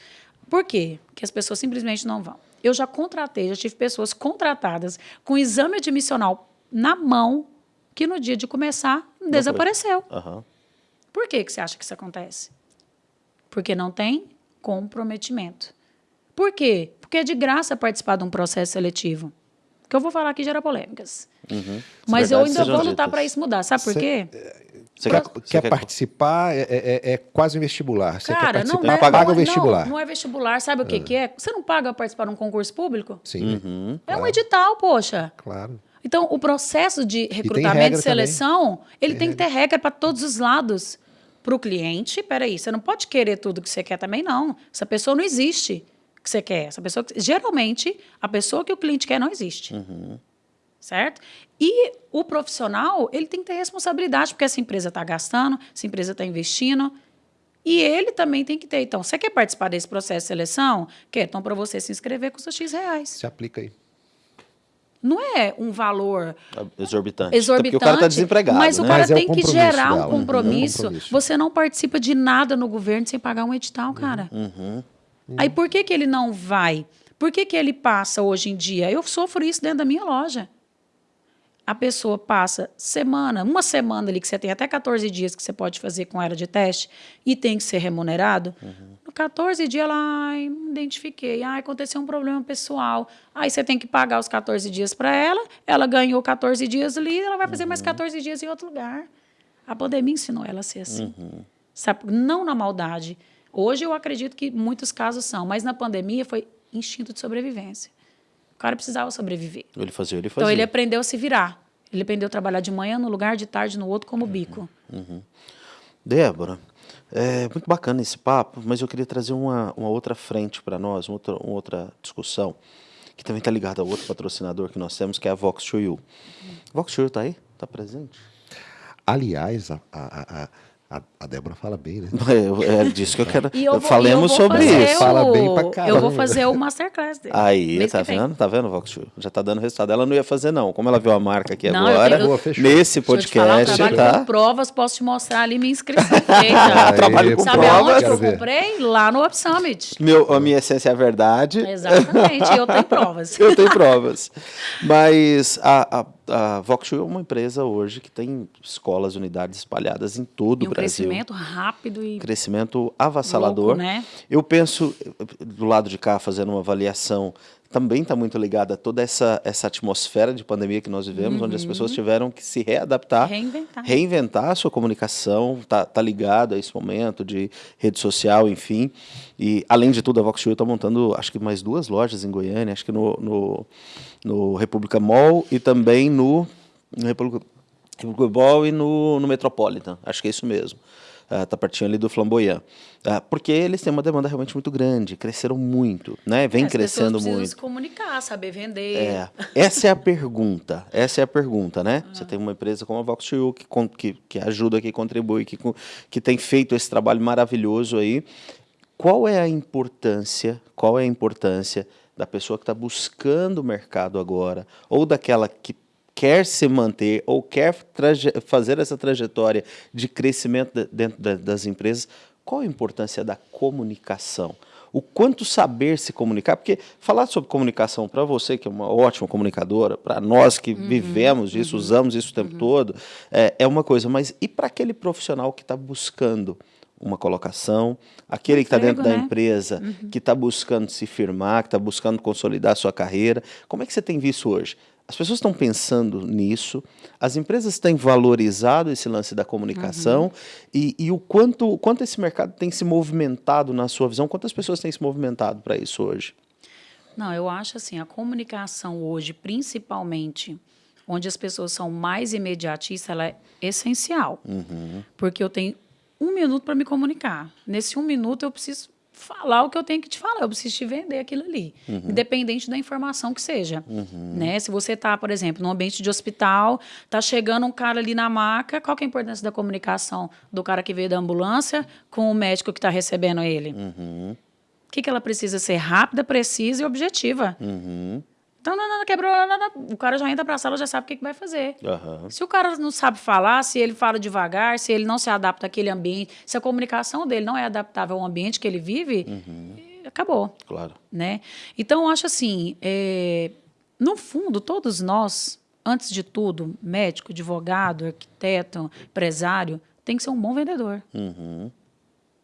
Por quê? Porque as pessoas simplesmente não vão. Eu já contratei, já tive pessoas contratadas com exame admissional na mão que no dia de começar desapareceu. Aham. Por que, que você acha que isso acontece? Porque não tem comprometimento. Por quê? Porque é de graça participar de um processo seletivo. O que eu vou falar aqui gera polêmicas. Mas eu Verdades ainda vou lutar para isso mudar. Sabe por Cê- quê? Você Quer, quer, quer quer- participar, é, é- é quase um vestibular. Você quer Cara, participar, não é, paga não, o vestibular. Não, não é vestibular. Sabe o que, que é? Você não paga para participar de um concurso público? Sim, Uhum. É um edital, poxa. claro. Então, o processo de recrutamento regra e seleção, ele tem, que ter regra para todos os lados. Para o cliente, peraí, você não pode querer tudo que você quer também, não. Essa pessoa não existe que você quer. Essa pessoa, que- geralmente, a pessoa que o cliente quer não existe. Certo? E o profissional, ele tem que ter responsabilidade, porque essa empresa está gastando, essa empresa está investindo. E ele também tem que ter. Então, você quer participar desse processo de seleção? Quer? Então, para você se inscrever, custa X reais. Se aplica aí. Não é um valor Exorbitante. exorbitante. Porque o cara está desempregado, Mas o né? cara Mas é o tem que compromisso gerar dela, um né? compromisso. É um compromisso. Você não participa de nada no governo sem pagar um edital, cara. Uhum. Aí por que, que ele não vai? Por que, que ele passa hoje em dia? Eu sofro isso dentro da minha loja. A pessoa passa semana, uma semana ali, que você tem até 14 dias que você pode fazer com ela de teste e tem que ser remunerado. No 14 dias, ela, ai, me identifiquei, ai, aconteceu um problema pessoal. Aí você tem que pagar os 14 dias para ela, ela ganhou 14 dias ali, ela vai fazer mais 14 dias em outro lugar. A pandemia ensinou ela a ser assim. Sabe? Não na maldade. Hoje eu acredito que muitos casos são, mas na pandemia foi instinto de sobrevivência. O cara precisava sobreviver. Ele fazia, ele fazia. Então ele aprendeu a se virar. Ele aprendeu a trabalhar de manhã num lugar, de tarde no outro, como bico. Débora, é muito bacana esse papo, mas eu queria trazer uma, uma outra frente para nós, uma outra, uma outra discussão, que também está ligada ao outro patrocinador que nós temos, que é a Vox to You. Vox to You está aí? Está presente? Aliás, a, a, a, a, a Débora fala bem, né? [laughs] É, é disso que eu quero. Eu vou, Falemos eu sobre isso. Fala bem pra eu caramba. vou fazer o masterclass dele. Aí, tá vem. vendo? Tá vendo, Vox? Já está dando resultado. Ela não ia fazer, não. Como ela viu a marca aqui Não, eu agora, tenho- Boa, fechou. nesse Deixa eu te falar, eu podcast, trabalho tá? com provas, posso te mostrar ali minha inscrição [laughs] feita. Aí, trabalho com Sabe provas. aonde eu ver. comprei? Lá no Up Summit. Meu, a minha essência é a verdade. Exatamente, eu tenho [laughs] provas. Eu tenho provas. Mas a, a, a Voxu é uma empresa hoje que tem escolas, unidades espalhadas em todo E o um Brasil. crescimento rápido e Crescimento avassalador. Louco, né? Eu penso, do lado de cá, fazendo uma avaliação, também está muito ligada a toda essa, essa atmosfera de pandemia que nós vivemos, onde as pessoas tiveram que se readaptar, Uhum. Reinventar. reinventar a sua comunicação, tá, tá ligado a esse momento de rede social, enfim. E, além de tudo, a Vox está montando, acho que mais duas lojas em Goiânia, acho que no, no, no República Mall e também no, no República, República Mall e no, no Metropolitan, acho que é isso mesmo. Está pertinho ali do Flamboyant. Ah, porque eles têm uma demanda realmente muito grande, cresceram muito, né? Vem as pessoas crescendo precisam muito. se comunicar, saber vender. É, essa é a pergunta. Essa é a pergunta, né? Você tem uma empresa como a Vox que, que, que ajuda, que contribui, que, que tem feito esse trabalho maravilhoso aí. Qual é a importância? Qual é a importância da pessoa que está buscando o mercado agora, ou daquela que quer se manter ou quer fazer essa trajetória de crescimento de- dentro da- das empresas? qual a importância da comunicação? O quanto saber se comunicar, porque falar sobre comunicação para você, que é uma ótima comunicadora, para nós que uhum, vivemos disso, uhum, usamos isso o tempo uhum. todo, é, é uma coisa, mas e para aquele profissional que está buscando uma colocação, aquele que está dentro né? da empresa, uhum. que está buscando se firmar, que está buscando consolidar a sua carreira, como é que você tem visto hoje? As pessoas estão pensando nisso, as empresas têm valorizado esse lance da comunicação uhum. e, e, o quanto, quanto esse mercado tem se movimentado na sua visão, quantas pessoas têm se movimentado para isso hoje? Não, eu acho assim, a comunicação hoje, principalmente onde as pessoas são mais imediatistas, ela é essencial. Uhum. Porque eu tenho um minuto para me comunicar. Nesse um minuto eu preciso falar o que eu tenho que te falar, eu preciso te vender aquilo ali, uhum. independente da informação que seja. Uhum. Né? Se você está, por exemplo, num ambiente de hospital, está chegando um cara ali na maca, qual que é a importância da comunicação do cara que veio da ambulância com o médico que está recebendo ele? Uhum. O que, que ela precisa ser rápida, precisa e objetiva. Uhum. Então, não, não, quebrou. Não, não, o cara já entra para a sala, já sabe o que, que vai fazer. Uhum. Se o cara não sabe falar, se ele fala devagar, se ele não se adapta àquele ambiente, se a comunicação dele não é adaptável ao ambiente que ele vive, uhum. acabou. Claro. Né? Então, eu acho assim, é, no fundo, todos nós, antes de tudo, médico, advogado, arquiteto, empresário, tem que ser um bom vendedor. Uhum.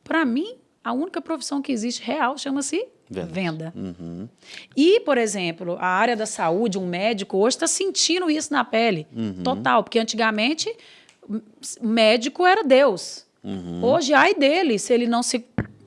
Para mim, a única profissão que existe real chama-se Venda. Venda. Uhum. E, por exemplo, a área da saúde, um médico hoje está sentindo isso na pele. Uhum. Total. Porque antigamente, médico era Deus. Uhum. Hoje, ai dele se ele não se,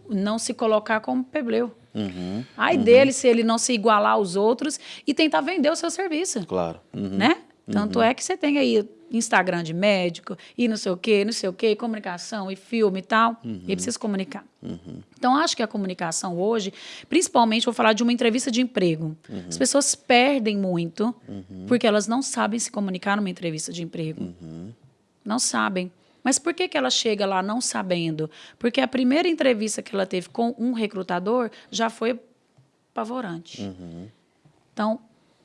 não se colocar como pebleu. Uhum. Ai uhum. dele se ele não se igualar aos outros e tentar vender o seu serviço. Claro. Uhum. Né? Tanto uhum. é que você tem aí Instagram de médico, e não sei o quê, não sei o quê, comunicação e filme e tal. Uhum. E precisa comunicar. Uhum. Então, acho que a comunicação hoje, principalmente, vou falar de uma entrevista de emprego. Uhum. As pessoas perdem muito uhum. porque elas não sabem se comunicar numa entrevista de emprego. Uhum. Não sabem. Mas por que, que ela chega lá não sabendo? Porque a primeira entrevista que ela teve com um recrutador já foi apavorante. Uhum. Então,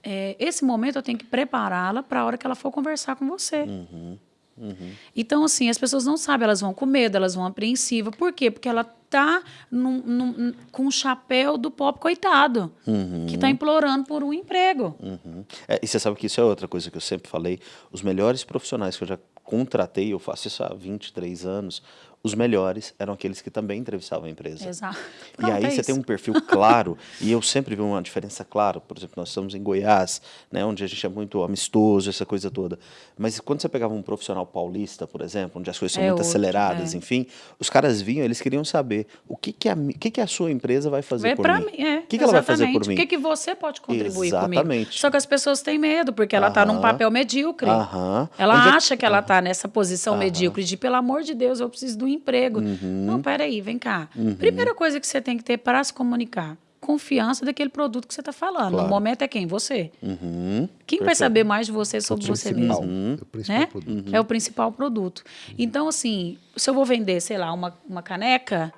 é, esse momento eu tenho que prepará-la para a hora que ela for conversar com você. Uhum, uhum. Então, assim, as pessoas não sabem, elas vão com medo, elas vão apreensivas. Por quê? Porque ela tá num, num, com o chapéu do pobre coitado, uhum. que está implorando por um emprego. Uhum. É, e você sabe que isso é outra coisa que eu sempre falei. Os melhores profissionais que eu já contratei, eu faço isso há 23 anos, os melhores eram aqueles que também entrevistavam a empresa. Exato. Pronto, e aí é você isso. tem um perfil [laughs] claro, e eu sempre vi uma diferença clara. Por exemplo, nós estamos em Goiás, né, onde a gente é muito amistoso, essa coisa toda. Mas quando você pegava um profissional paulista, por exemplo, onde as coisas são é muito outro, aceleradas, é. enfim, os caras vinham, eles queriam saber o que, que, a, o que, que a sua empresa vai fazer Vê por mim. mim. É, o que, que ela vai fazer por mim? O que, que você pode contribuir Exatamente. comigo? Só que as pessoas têm medo, porque ela está num papel medíocre. Aham. Ela onde é acha que ela está nessa posição medíocre de, pelo amor de Deus, eu preciso do emprego. Uhum. Não, peraí, vem cá. Uhum. Primeira coisa que você tem que ter para se comunicar, confiança daquele produto que você está falando. Claro. No momento é quem? Você. Uhum. Quem Perfeito. vai saber mais de você sobre você mesmo? Uhum. É, né? é o principal produto. Então, assim, se eu vou vender, sei lá, uma, uma caneca,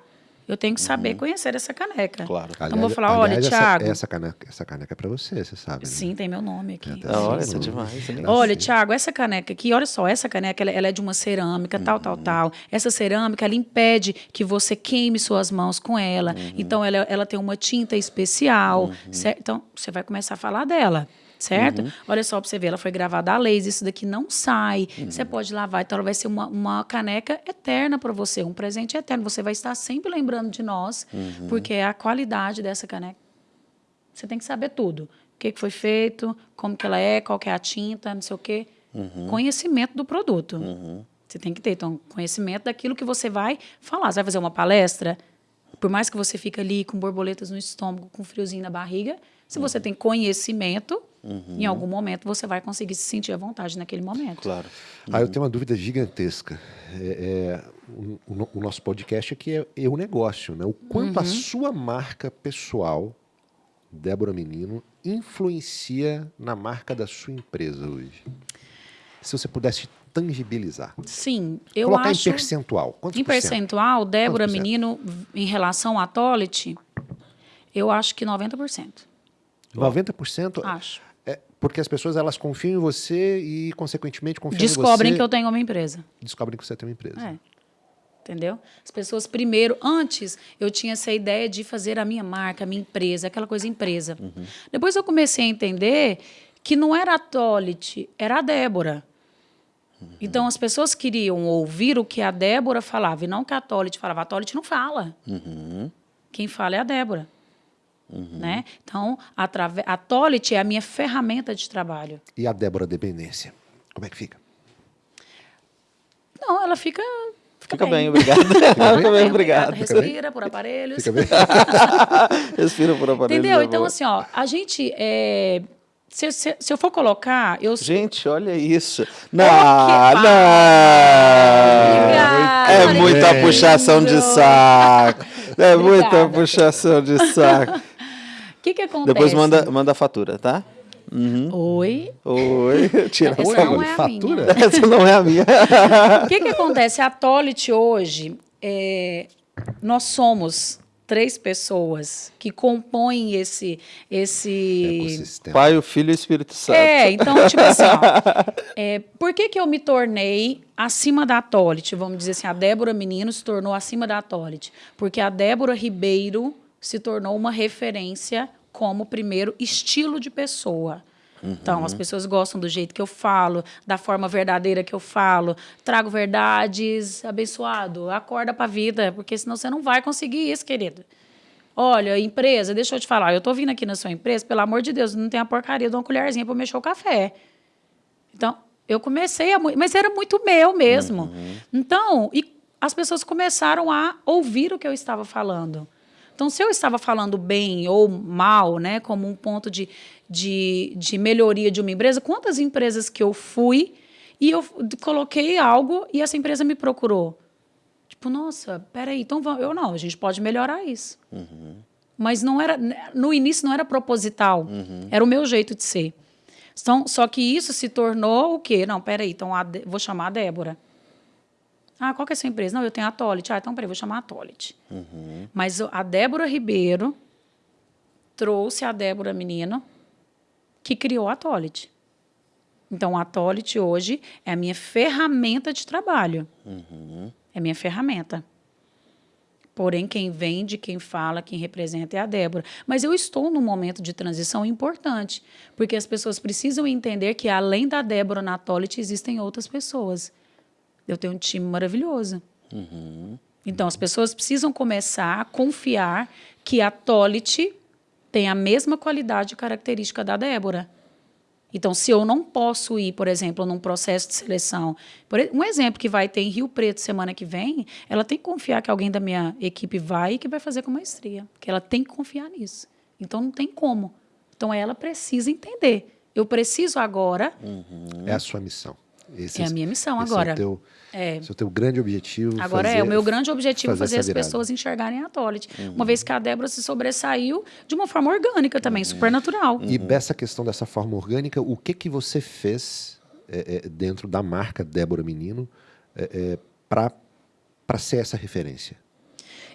eu tenho que saber uhum. conhecer essa caneca. Claro. Então aliás, vou falar, olha, aliás, Thiago. Essa, essa, caneca, essa caneca é para você, você sabe. Né? Sim, tem meu nome aqui. É, tá olha, demais. É olha, Thiago, essa caneca aqui, olha só, essa caneca ela, ela é de uma cerâmica, uhum. tal, tal, uhum. tal. Essa cerâmica, ela impede que você queime suas mãos com ela. Uhum. Então, ela, ela tem uma tinta especial. Uhum. Então, você vai começar a falar dela certo? Uhum. Olha só para você ver, ela foi gravada a laser, isso daqui não sai. Uhum. Você pode lavar, então ela vai ser uma, uma caneca eterna para você, um presente eterno. Você vai estar sempre lembrando de nós, uhum. porque é a qualidade dessa caneca. Você tem que saber tudo. O que, que foi feito, como que ela é, qual que é a tinta, não sei o quê. Uhum. Conhecimento do produto. Uhum. Você tem que ter, então, conhecimento daquilo que você vai falar. Você vai fazer uma palestra, por mais que você fique ali com borboletas no estômago, com friozinho na barriga, se você uhum. tem conhecimento, Uhum. Em algum momento você vai conseguir se sentir à vontade naquele momento. Claro. Uhum. Ah, eu tenho uma dúvida gigantesca. É, é o, o, nosso podcast aqui é, é o negócio, né? O quanto uhum. a sua marca pessoal, Débora Menino, influencia na marca da sua empresa hoje? Se você pudesse tangibilizar. Sim, eu Colocar acho... em percentual. Quantos em percentual, Débora Menino, em relação a Tolit, eu acho que 90%. 90%? Acho. Porque as pessoas elas confiam em você e, consequentemente, confiam Descobrem em você. Descobrem que eu tenho uma empresa. Descobrem que você tem uma empresa. É. Entendeu? As pessoas primeiro, antes eu tinha essa ideia de fazer a minha marca, a minha empresa, aquela coisa empresa. Uhum. Depois eu comecei a entender que não era a Tolit, era a Débora. Uhum. Então as pessoas queriam ouvir o que a Débora falava e não o que a Tolit falava. A Tolit não fala. Uhum. Quem fala é a Débora. Uhum. Né? Então, a Tolit é a minha ferramenta de trabalho. E a Débora Dependência? Como é que fica? Não, ela fica Fica, bem. bem, obrigado. Fica, [laughs] Fica bem, obrigado. Respira por aparelhos. Fica bem. [laughs] Respira por aparelhos. Entendeu? Então, assim, ó, a gente. É... Se, se, se, eu for colocar, eu... Gente, olha isso. Não, não. Obrigada, é muita puxação de saco. É muita puxação de saco. O que que acontece? Depois manda, manda a fatura, tá? Uhum. Oi. Oi. [laughs] Tira Essa Oi, não é a fatura? Minha. [laughs] Essa não é a minha. O que, que acontece? A Tolit hoje, é, nós somos três pessoas que compõem esse esse pai, o filho e o Espírito Santo. É, então tipo assim, ó, é, por que que eu me tornei acima da Tolit? Vamos dizer assim, a Débora Menino se tornou acima da Tolit, porque a Débora Ribeiro se tornou uma referência como primeiro estilo de pessoa. Uhum. Então, as pessoas gostam do jeito que eu falo, da forma verdadeira que eu falo. Trago verdades, abençoado, acorda para a vida, porque senão você não vai conseguir isso, querido. Olha, empresa, deixa eu te falar, eu tô vindo aqui na sua empresa, pelo amor de Deus, não tem a porcaria de uma colherzinha para mexer o café. Então, eu comecei a. Mas era muito meu mesmo. Uhum. Então, e as pessoas começaram a ouvir o que eu estava falando. Então, se eu estava falando bem ou mal, né, como um ponto de, de, de melhoria de uma empresa, quantas empresas que eu fui e eu coloquei algo e essa empresa me procurou? Tipo, nossa, peraí, então vamos. Eu não, a gente pode melhorar isso. Uhum. Mas não era, no início não era proposital, uhum. era o meu jeito de ser. Então, só que isso se tornou o quê? Não, peraí, então a, vou chamar a Débora. Ah, qual que é a sua empresa? Não, eu tenho a Tolit. Ah, então peraí, vou chamar a Tolit. Uhum. Mas a Débora Ribeiro trouxe a Débora Menino, que criou a Tolit. Então, a Tolit hoje é a minha ferramenta de trabalho. Uhum. É minha ferramenta. Porém, quem vende, quem fala, quem representa é a Débora. Mas eu estou num momento de transição importante, porque as pessoas precisam entender que, além da Débora na Tolit, existem outras pessoas. Eu tenho um time maravilhoso. Uhum. Então, as pessoas precisam começar a confiar que a Tolit tem a mesma qualidade e característica da Débora. Então, se eu não posso ir, por exemplo, num processo de seleção, um exemplo que vai ter em Rio Preto semana que vem, ela tem que confiar que alguém da minha equipe vai e que vai fazer com maestria, que ela tem que confiar nisso. Então, não tem como. Então, ela precisa entender. Eu preciso agora. Uhum. É a sua missão. Esse, é a minha missão agora. É o teu, é. Esse é o teu grande objetivo. Agora fazer, é, o meu grande objetivo fazer, fazer as pessoas enxergarem a Tolit. Uhum. Uma vez que a Débora se sobressaiu de uma forma orgânica também, uhum. super natural. E dessa questão dessa forma orgânica, o que, que você fez é, é, dentro da marca Débora Menino é, é para ser essa referência?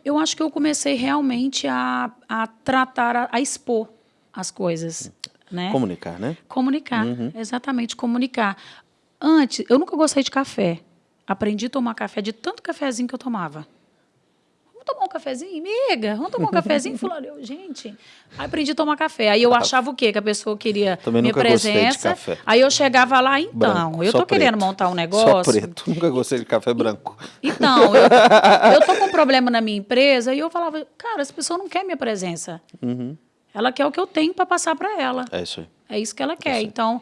Eu acho que eu comecei realmente a, a tratar, a, a expor as coisas. Né? Comunicar, né? Comunicar, uhum. exatamente, comunicar. Antes, eu nunca gostei de café. Aprendi a tomar café de tanto cafezinho que eu tomava. Vamos tomar um cafezinho? Miga, vamos tomar um cafezinho? [laughs] Fulano, eu, gente. Aí aprendi a tomar café. Aí eu achava o quê? Que a pessoa queria Também minha presença. Aí eu chegava lá, então, branco, eu tô querendo montar um negócio. Só preto, [laughs] nunca gostei de café branco. Então, eu, [laughs] eu tô com um problema na minha empresa e eu falava, cara, essa pessoa não quer minha presença. Uhum. Ela quer o que eu tenho para passar para ela. É isso aí. É isso que ela quer. Então,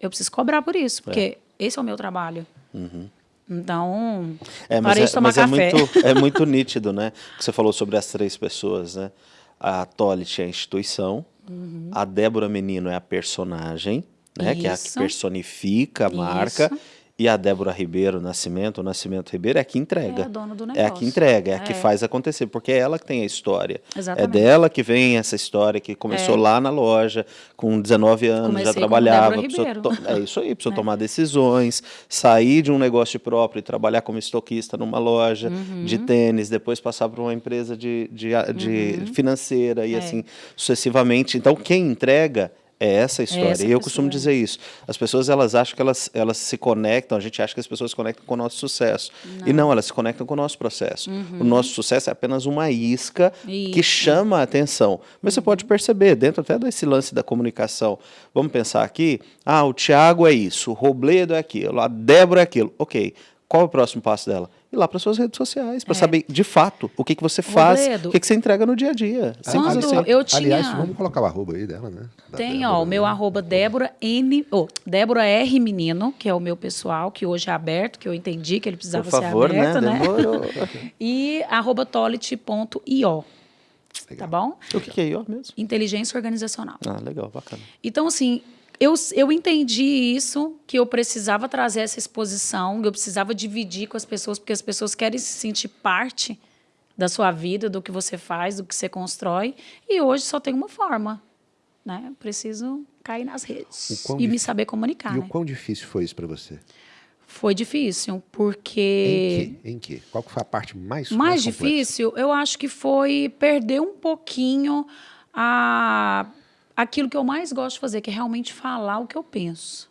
eu preciso cobrar por isso, porque é. Esse é o meu trabalho. Uhum. Então, é, parei é, de tomar mas café. É muito, [laughs] é muito nítido, né? Que você falou sobre as três pessoas, né? A Tolit é a instituição, uhum. a Débora Menino é a personagem, né? Isso. Que é a que personifica a marca. Isso. E a Débora Ribeiro Nascimento, o Nascimento Ribeiro, é a que entrega. É a dona do negócio. É a que entrega, é a é. que faz acontecer, porque é ela que tem a história. É Exatamente. É dela que vem essa história, que começou é. lá na loja, com 19 anos, Comecei já trabalhava. É isso aí, precisou [laughs] é. tomar decisões, sair de um negócio próprio e trabalhar como estoquista numa loja uhum. de tênis, depois passar para uma empresa de, de, de uhum. financeira e é. assim sucessivamente. Então, quem entrega É essa a história. essa e eu costumo dizer isso. As pessoas elas acham que elas, elas se conectam, a gente acha que as pessoas se conectam com o nosso sucesso. E não, elas se conectam com o nosso processo. O nosso sucesso é apenas uma isca que Isso. chama a atenção. Mas você pode perceber, dentro até desse lance da comunicação, vamos pensar aqui, ah, o Tiago é isso, o Robledo é aquilo, a Débora é aquilo. Ok, qual é o próximo passo dela? Ir lá para suas redes sociais, para saber de fato o que, que você faz, Robledo. o que, que você entrega no dia a dia. Quando assim. eu tinha... Aliás, vamos colocar o arroba aí dela, né? Da Tem, Débora, ó, o meu né? arroba Débora N, oh, Débora R Menino, que é o meu pessoal, que hoje é aberto, que eu entendi que ele precisava Por favor, ser aberto, né? né? [laughs] E arroba tolit.io, tá bom? o que, que é IO mesmo? Inteligência organizacional. Ah, legal, bacana. Então, assim, eu, eu entendi isso, que eu precisava trazer essa exposição, que eu precisava dividir com as pessoas, porque as pessoas querem se sentir parte da sua vida, do que você faz, do que você constrói. E hoje só tem uma forma, né? Eu Preciso cair nas redes O e me saber comunicar, E o né? quão difícil foi isso para você? Foi difícil, porque... Em que? Em que? Qual foi a parte mais Mais complexa? difícil, eu acho que foi perder um pouquinho a, aquilo que eu mais gosto de fazer, que é realmente falar o que eu penso.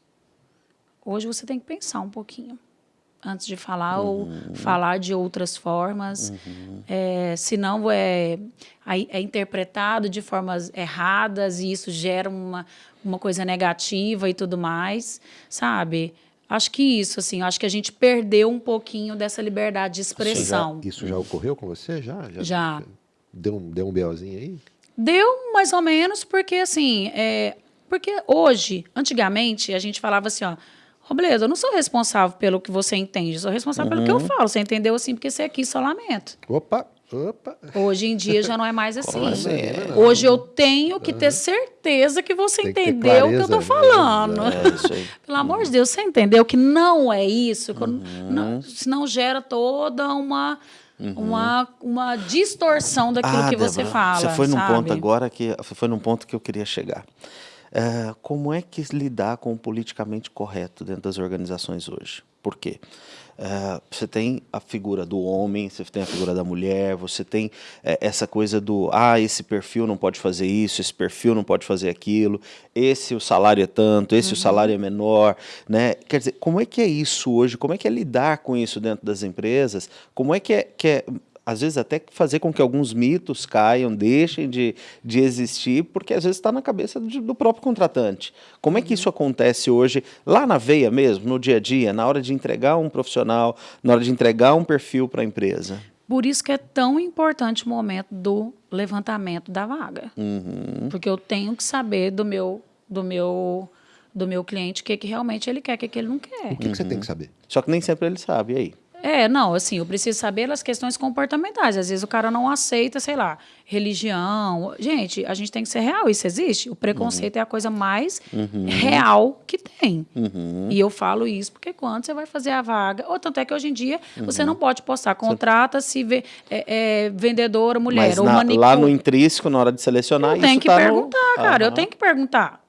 Hoje você tem que pensar um pouquinho antes de falar ou falar de outras formas. É, senão é, aí é interpretado de formas erradas e isso gera uma, uma coisa negativa e tudo mais, sabe? Acho que isso, assim, acho que a gente perdeu um pouquinho dessa liberdade de Isso expressão. já, isso já ocorreu com você? Já? Já. Deu um, deu um BOzinho aí? Deu mais ou menos, porque assim, é, porque hoje, antigamente, a gente falava assim, ó, Robledo, eu não sou responsável pelo que você entende, eu sou responsável pelo que eu falo. Você entendeu assim, porque você aqui só lamento. Opa, opa. Hoje em dia já não é mais assim. assim? Hoje eu tenho que ter certeza que você Tem entendeu o que eu tô né? falando. É. [laughs] Pelo amor de Deus, você entendeu que não é isso? eu não- senão gera toda uma, uma, uma distorção daquilo que você Ah, Débora, fala. Você foi num sabe? ponto agora que você foi num ponto que eu queria chegar. É, como é que lidar com o politicamente correto dentro das organizações hoje? Por quê? É, você tem a figura do homem, você tem a figura da mulher, você tem é, essa coisa do ah, esse perfil não pode fazer isso, esse perfil não pode fazer aquilo, esse o salário é tanto, esse o salário é menor, né? Quer dizer, como é que é isso hoje? Como é que é lidar com isso dentro das empresas? Como é que é, que é às vezes até fazer com que alguns mitos caiam, deixem de, de existir, porque às vezes está na cabeça de- do próprio contratante. Como é que isso acontece hoje, lá na veia mesmo, no dia a dia, na hora de entregar um profissional, na hora de entregar um perfil para a empresa? Por isso que é tão importante o momento do levantamento da vaga. Uhum. Porque eu tenho que saber do meu, do meu, do meu cliente o que, que realmente ele quer, o que, que ele não quer. O que, que você Uhum. tem que saber? Só que nem sempre ele sabe, e aí? É, não, assim, eu preciso saber as questões comportamentais. Às vezes o cara não aceita, sei lá, religião. Gente, a gente tem que ser real, isso existe. O preconceito é a coisa mais real que tem. E eu falo isso porque quando você vai fazer a vaga, ou tanto é que hoje em dia você não pode postar, contrata-se é, é, vendedora mulher Mas ou na- manicure. lá no intrínseco, na hora de selecionar, Eu isso tenho que tá no- perguntar, cara. Eu tenho que perguntar.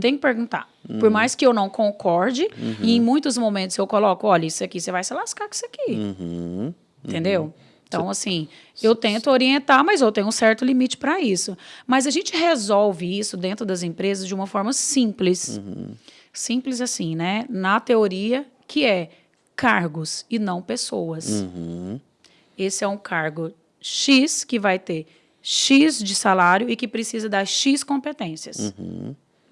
Tenho que perguntar. Por mais que eu não concorde, e em muitos momentos eu coloco, olha, isso aqui você vai se lascar com isso aqui. Uhum. Entendeu? Então, assim, eu tento orientar, mas eu tenho um certo limite para isso. Mas a gente resolve isso dentro das empresas de uma forma simples. Simples assim, né? Na teoria, que é cargos e não pessoas. Esse é um cargo X que vai ter X de salário e que precisa dar X competências.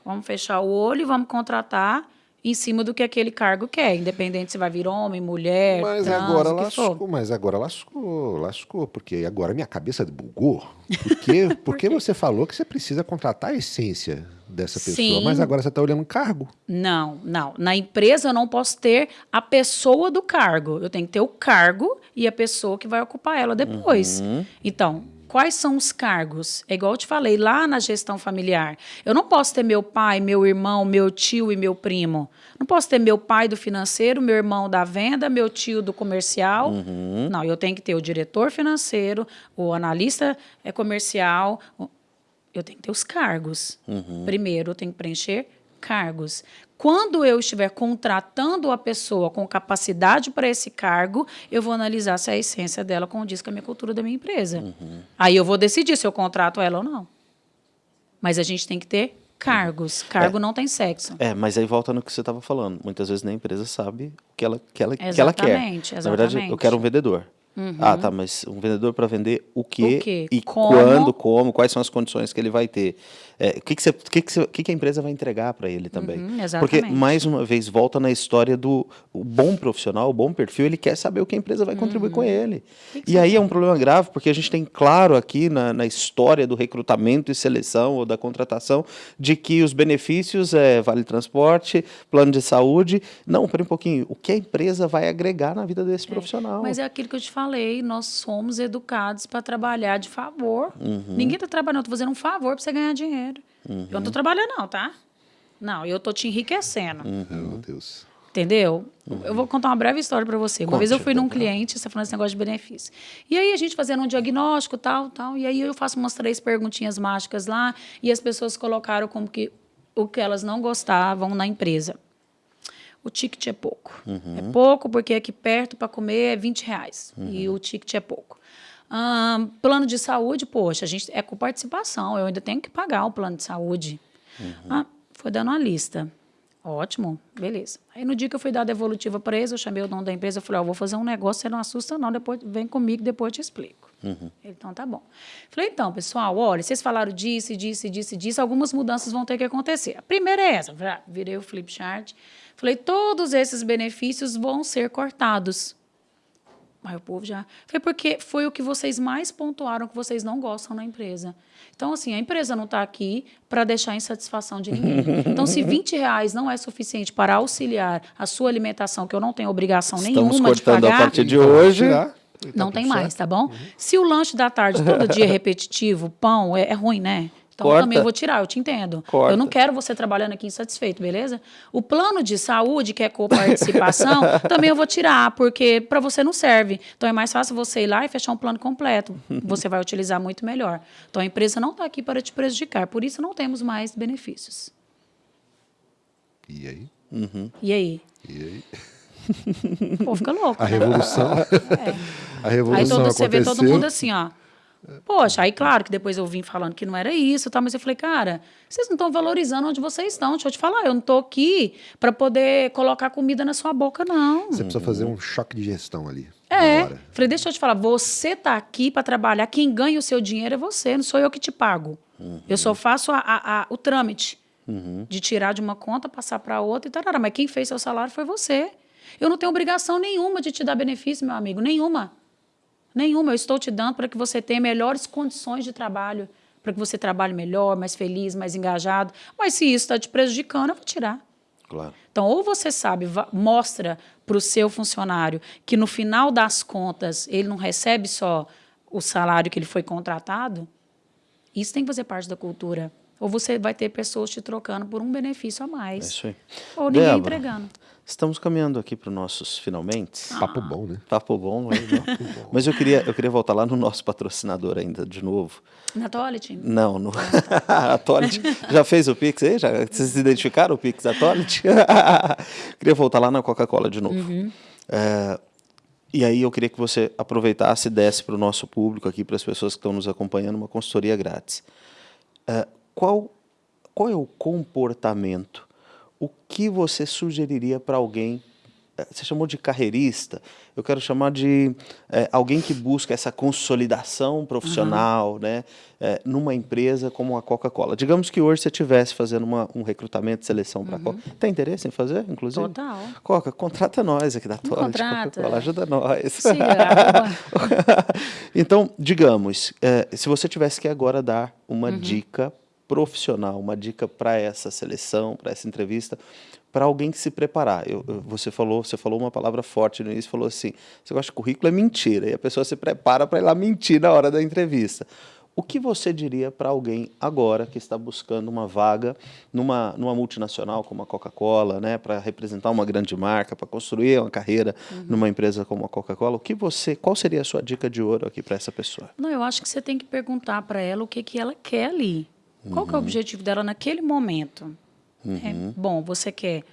Vamos fechar o olho e vamos contratar em cima do que aquele cargo quer, independente se vai vir homem, mulher, Mas trans, agora que for. lascou, mas agora lascou, lascou, porque agora minha cabeça bugou. Porque, [laughs] porque você falou que você precisa contratar a essência dessa pessoa, Sim. mas agora você está olhando cargo. Não, não. Na empresa eu não posso ter a pessoa do cargo. Eu tenho que ter o cargo e a pessoa que vai ocupar ela depois. Então, quais são os cargos? É igual eu te falei lá na gestão familiar. Eu não posso ter meu pai, meu irmão, meu tio e meu primo. Não posso ter meu pai do financeiro, meu irmão da venda, meu tio do comercial. Não, eu tenho que ter o diretor financeiro, o analista eh, comercial. eu tenho que ter os cargos. Primeiro, eu tenho que preencher cargos. Quando eu estiver contratando a pessoa com capacidade para esse cargo, eu vou analisar se a essência dela condiz com a minha cultura da minha empresa. Aí eu vou decidir se eu contrato ela ou não. Mas a gente tem que ter Cargos. Cargo não tem sexo. É, mas aí volta no que você estava falando. Muitas vezes nem a empresa sabe o que ela, que ela, que ela quer. Exatamente, Na verdade, eu exatamente. quero um vendedor. Ah, tá, mas um vendedor para vender o quê, O quê? e Como? quando, como, quais são as condições que ele vai ter. É, o que, que, você, que, que, você- que, que a empresa vai entregar para ele também. Uhum, Porque, mais uma vez, volta na história do bom profissional, o bom perfil, ele quer saber o que a empresa vai contribuir Uhum. com ele. E aí é um problema grave, porque a gente tem claro aqui na, na história do recrutamento e seleção ou da contratação de que os benefícios é vale transporte, plano de saúde. Não, pera um pouquinho. O que a empresa vai agregar na vida desse profissional? Mas é aquilo que eu te falei, nós somos educados para trabalhar de favor. Uhum. Ninguém está trabalhando, estou fazendo um favor para você ganhar dinheiro. Eu Uhum. não estou trabalhando, não, tá? Não, eu estou te enriquecendo. Uhum. Meu Deus. Entendeu? Eu vou contar uma breve história para você. Uma vez eu Conte, fui num cliente, você falando esse negócio de benefício. E aí a gente fazendo um diagnóstico, tal, tal. E aí eu faço umas três perguntinhas mágicas lá e as pessoas colocaram como que o que elas não gostavam na empresa. O ticket é pouco. É pouco porque aqui perto para comer é 20 reais. E o ticket é pouco. Ahn, plano de saúde, poxa, a gente é com participação. Eu ainda tenho que pagar o plano de saúde. Ah, foi dando uma lista. Ótimo, beleza. Aí no dia que eu fui dar a devolutiva para eles, eu chamei o dono da empresa e falei, ó, vou fazer um negócio, você não assusta não, depois vem comigo, depois eu te explico. Ele, então tá bom. Falei, então, pessoal, olha, vocês falaram disso, disso, disso, disso, algumas mudanças vão ter que acontecer. A primeira é essa, ah, virei o flip chart, falei, todos esses benefícios vão ser cortados. Aí o povo já. Foi porque foi o que vocês mais pontuaram que vocês não gostam na empresa. Então, assim, a empresa não está aqui para deixar insatisfação de ninguém. [laughs] Então, se 20 reais não é suficiente para auxiliar a sua alimentação, que eu não tenho obrigação Estamos nenhuma de cortando a pagar, partir de hoje. Tirar. não Tá tem mais, certo. tá bom? Se o lanche da tarde todo dia [laughs] é repetitivo, pão, é, é ruim, né? Então Corta. também eu vou tirar, eu te entendo. Corta. Eu não quero você trabalhando aqui insatisfeito, beleza? O plano de saúde, que é coparticipação, [laughs] também eu vou tirar, porque para você não serve. Então é mais fácil você ir lá e fechar um plano completo. [laughs] Você vai utilizar muito melhor. Então a empresa não está aqui para te prejudicar, por isso não temos mais benefícios. E aí? E aí? E aí? Pô, fica louco. A né? revolução. [laughs] A revolução Aí todo, você vê aconteceu. todo mundo assim, ó. Poxa, aí claro que depois eu vim falando que não era isso, tá? mas eu falei, cara, vocês não estão valorizando onde vocês estão. Deixa eu te falar, eu não tô aqui para poder colocar comida na sua boca, não. Você precisa fazer um choque de gestão ali. É. Falei, deixa eu te falar, você tá aqui para trabalhar, quem ganha o seu dinheiro é você, não sou eu que te pago. Eu só faço a- a- a- o trâmite de tirar de uma conta, passar para outra e tal. Mas quem fez seu salário foi você. Eu não tenho obrigação nenhuma de te dar benefício, meu amigo, nenhuma. Nenhuma. Eu estou te dando para que você tenha melhores condições de trabalho, para que você trabalhe melhor, mais feliz, mais engajado. Mas se isso está te prejudicando, eu vou tirar. Claro. Então, ou você sabe, mostra para o seu funcionário que no final das contas ele não recebe só o salário que ele foi contratado, isso tem que fazer parte da cultura. Ou você vai ter pessoas te trocando por um benefício a É mais. isso aí. Ou ninguém Débora, entregando. Estamos caminhando aqui para os nossos finalmente. Papo bom, né? Papo bom, aí, não? Mas eu queria, eu queria voltar lá no nosso patrocinador ainda, de novo. Na Toilet? Não, no... [laughs] a Tolit já fez o Pix aí? Já, vocês identificaram o Pix da Tolit? [laughs] queria voltar lá na Coca-Cola de novo. É, e aí eu queria que você aproveitasse e desse para o nosso público aqui, para as pessoas que estão nos acompanhando, uma consultoria grátis. É, qual, qual é o comportamento? O que você sugeriria para alguém? é, Você chamou de carreirista, eu quero chamar de é, alguém que busca essa consolidação profissional né, é, numa empresa como a Coca-Cola. Digamos que hoje você estivesse fazendo uma, um recrutamento, seleção para a Coca. Tem interesse em fazer, inclusive? Total. Coca, contrata nós aqui da Toilet. contrata. Coca-Cola, ajuda nós. Arroba. [laughs] então, digamos, eh, se você tivesse que agora dar uma Uhum. dica profissional, uma dica para essa seleção, para essa entrevista, para alguém que se preparar. Eu- eu- você falou, você falou uma palavra forte no início, falou assim: você gosta de currículo é mentira, e a pessoa se prepara para ir lá mentir na hora da entrevista. O que você diria para alguém agora que está buscando uma vaga numa, numa multinacional como a Coca-Cola, né, para representar uma grande marca, para construir uma carreira numa empresa como a Coca-Cola? O que você, qual seria a sua dica de ouro aqui para essa pessoa? Não, eu acho que você tem que perguntar para ela o que, que ela quer ali. Qual que é o objetivo dela naquele momento? É, bom, você quer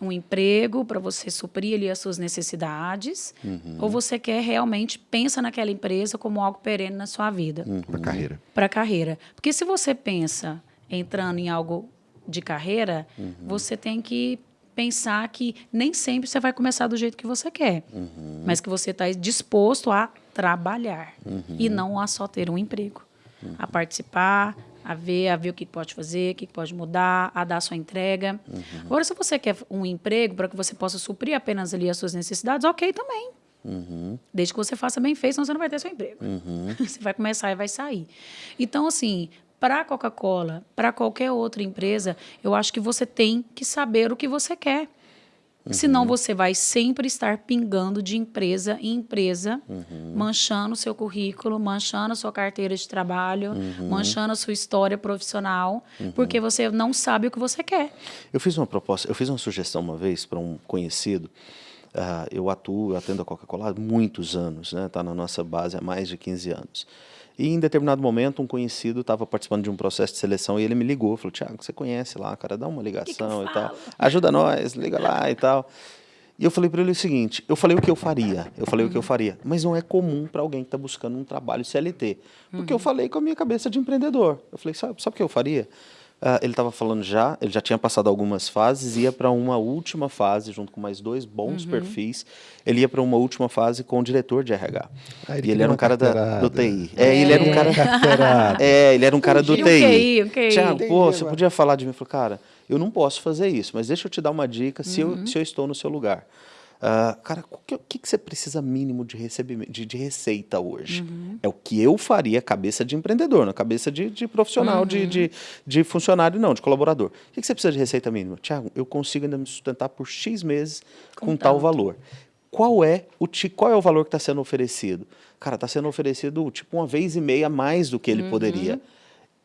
um emprego para você suprir ali as suas necessidades, ou você quer realmente pensa naquela empresa como algo perene na sua vida? Pra carreira. para a carreira. Porque se você pensa entrando em algo de carreira, uhum. você tem que pensar que nem sempre você vai começar do jeito que você quer, uhum. mas que você está disposto a trabalhar uhum. e não a só ter um emprego, uhum. a participar, a ver, a ver o que pode fazer, o que pode mudar, a dar a sua entrega. Uhum. Agora, se você quer um emprego para que você possa suprir apenas ali as suas necessidades, ok também. Uhum. Desde que você faça bem feito, senão você não vai ter seu emprego. Uhum. [laughs] Você vai começar e vai sair. Então, assim, para a Coca-Cola, para qualquer outra empresa, eu acho que você tem que saber o que você quer. Uhum. Senão você vai sempre estar pingando de empresa em empresa, uhum. manchando o seu currículo, manchando a sua carteira de trabalho, uhum. manchando a sua história profissional, uhum. porque você não sabe o que você quer. Eu fiz uma proposta, eu fiz uma sugestão uma vez para um conhecido. Uh, eu atuo, eu atendo a Coca-Cola há muitos anos, está né? Tá na nossa base há mais de 15 anos. E em determinado momento, um conhecido estava participando de um processo de seleção e ele me ligou, falou, Tiago, você conhece lá, cara, dá uma ligação que que e tal. Ajuda nós, liga lá e tal. E eu falei para ele o seguinte, eu falei o que eu faria, eu falei uhum. o que eu faria, mas não é comum para alguém que está buscando um trabalho CLT, porque uhum. eu falei com a minha cabeça de empreendedor. Eu falei, sabe, sabe o que eu faria? Uh, ele estava falando já, ele já tinha passado algumas fases, ia para uma última fase, junto com mais dois bons uhum. perfis. Ele ia para uma última fase com o diretor de RH. Ah, ele e ele era um cara da, do TI. É, é, ele era um cara. [laughs] é, ele era um cara do TI. Okay, okay. Tiago, pô, você podia falar de mim? Eu falei, cara, eu não posso fazer isso, mas deixa eu te dar uma dica se, eu, uhum. se eu estou no seu lugar. Uh, cara, o que, que, que, você precisa mínimo de, recebimento, de, de receita hoje? Uhum. É o que eu faria cabeça de empreendedor, na cabeça de, de profissional, uhum. de, de, de, funcionário, não, de colaborador. O que, que você precisa de receita mínima? Tiago, eu consigo ainda me sustentar por X meses com, com tal valor. Qual é, o, qual é o valor que está sendo oferecido? Cara, está sendo oferecido tipo uma vez e meia mais do que ele uhum. poderia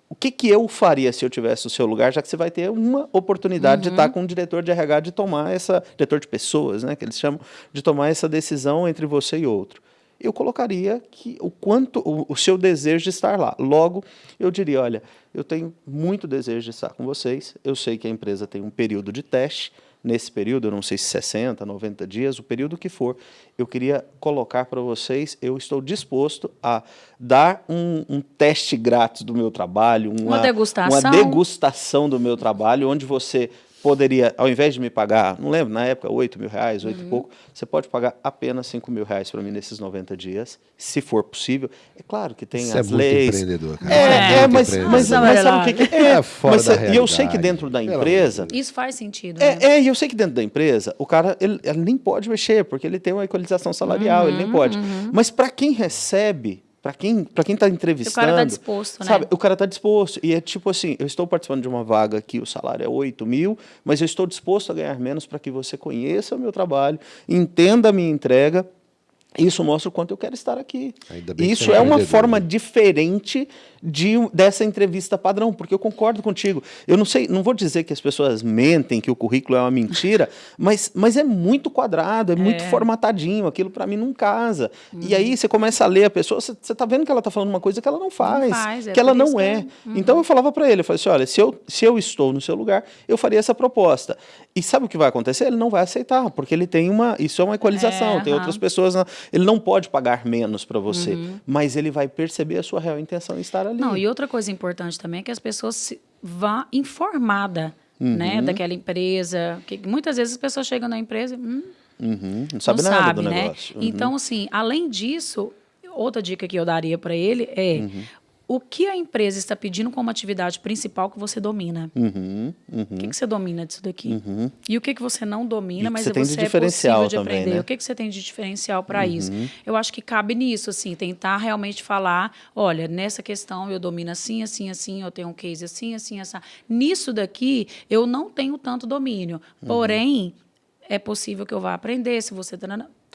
o que, que eu faria se eu tivesse no seu lugar, já que você vai ter uma oportunidade uhum. de estar com um diretor de RH de tomar essa, diretor de pessoas, né, que eles chamam, de tomar essa decisão entre você e outro. Eu colocaria que o quanto o, o seu desejo de estar lá. Logo, eu diria, olha, eu tenho muito desejo de estar com vocês. Eu sei que a empresa tem um período de teste nesse período, eu não sei se 60, 90 dias, o período que for, eu queria colocar para vocês, eu estou disposto a dar um, um teste grátis do meu trabalho, uma, uma, degustação. uma degustação do meu trabalho, onde você poderia, ao invés de me pagar, não lembro, na época, 8 mil reais, 8 uhum. e pouco, você pode pagar apenas 5 mil reais para mim nesses 90 dias, se for possível. É claro que tem Isso é as é leis. empreendedor, cara. É, é, é mas, mas, mas, sabe o que, que é? é fora mas, da E eu sei que dentro da empresa... Isso faz sentido. É, né? é, e eu sei que dentro da empresa, o cara ele, ele, nem pode mexer, porque ele tem uma equalização salarial, uhum, ele nem uhum, pode. Uhum. Mas para quem recebe para quem para quem está entrevistando. O cara está disposto, né? Sabe, o cara está disposto. E é tipo assim: eu estou participando de uma vaga que o salário é 8 mil, mas eu estou disposto a ganhar menos para que você conheça o meu trabalho, entenda a minha entrega isso mostra o quanto eu quero estar aqui. Isso é uma forma diferente de, dessa entrevista padrão, porque eu concordo contigo. Eu não sei, não vou dizer que as pessoas mentem, que o currículo é uma mentira, [laughs] mas, mas é muito quadrado, é, é. muito formatadinho, aquilo para mim não casa. Hum. E aí você começa a ler a pessoa, você está vendo que ela está falando uma coisa que ela não faz, não faz é que ela não é. Uhum. Então eu falava para ele, eu falei assim, olha, se eu, se eu estou no seu lugar, eu faria essa proposta. E sabe o que vai acontecer? Ele não vai aceitar, porque ele tem uma, isso é uma equalização, é, tem uhum. outras pessoas, ele não pode pagar menos para você, uhum. mas ele vai perceber a sua real intenção em estar ali. Não, e outra coisa importante também é que as pessoas se vá informada, uhum. né, daquela empresa. Que muitas vezes as pessoas chegam na empresa, hum, uhum. não sabe não nada sabe, do né? negócio. Uhum. Então, assim, além disso, outra dica que eu daria para ele é uhum o que a empresa está pedindo como atividade principal que você domina. Uhum, uhum. O que, que você domina disso daqui? Uhum. E o que, que você não domina, mas você, você é possível de também, aprender. Né? O que, que você tem de diferencial para uhum. isso? Eu acho que cabe nisso, assim, tentar realmente falar, olha, nessa questão eu domino assim, assim, assim, eu tenho um case assim, assim, assim. Nisso daqui, eu não tenho tanto domínio. Uhum. Porém, é possível que eu vá aprender se você...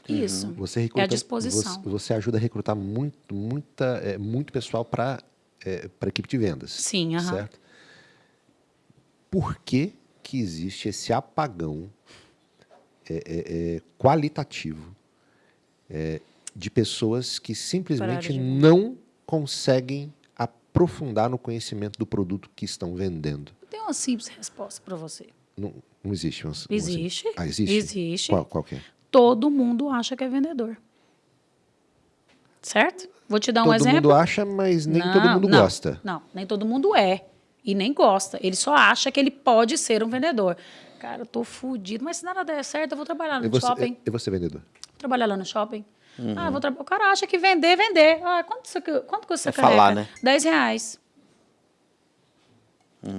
Isso. Uhum. Você recruta, é a disposição. Você, você, ajuda a recrutar muito, muita, é, muito pessoal para é, a equipe de vendas. Sim, certo? Por que, que existe esse apagão é, é, é qualitativo é, de pessoas que simplesmente de não conseguem aprofundar no conhecimento do produto que estão vendendo? Eu tenho uma simples resposta para você. Não, não existe uma, Existe. ah, existe? Existe. Qual, qual que é? Todo mundo acha que é vendedor. Certo? Vou te dar um todo exemplo. Todo mundo acha, mas nem não, todo mundo não, gosta. Não, nem todo mundo é. E nem gosta. Ele só acha que ele pode ser um vendedor. Cara, eu tô fudido, mas se nada der certo, eu vou trabalhar no E você, shopping. e você vendedor? Trabalhar lá no shopping. Ah, vou. O cara acha que vender, vender. Ah, quanto, isso aqui, quanto custa É essa caneca? falar, né? 10 reais.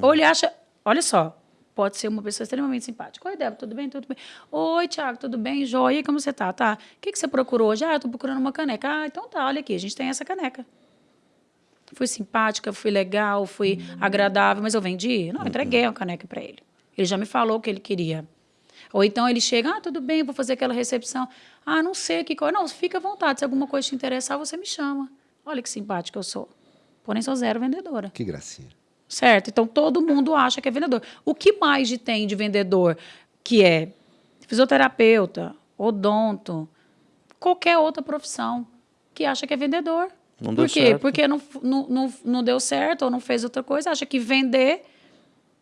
Ou ele acha, olha só, pode ser uma pessoa extremamente simpática. Oi, Débora, tudo bem? Tudo bem. Oi, Tiago, tudo bem? Joia, como você tá? Tá. O que, que você procurou hoje? Ah, eu tô procurando uma caneca. Ah, então tá, olha aqui, a gente tem essa caneca. Fui simpática, fui legal, fui agradável, mas eu vendi? Não, eu entreguei a caneca para ele. Ele já me falou o que ele queria. Ou então ele chega, ah, tudo bem, vou fazer aquela recepção. Ah, não sei que coisa. Não, fica à vontade. Se alguma coisa te interessar, você me chama. Olha que simpática eu sou. Porém, sou zero vendedora. Que gracinha. Certo? Então, todo mundo acha que é vendedor. O que mais tem de vendedor que é fisioterapeuta, odonto, qualquer outra profissão que acha que é vendedor? Não Por deu quê? certo. Porque não, não, não, não deu certo ou não fez outra coisa, acha que vender,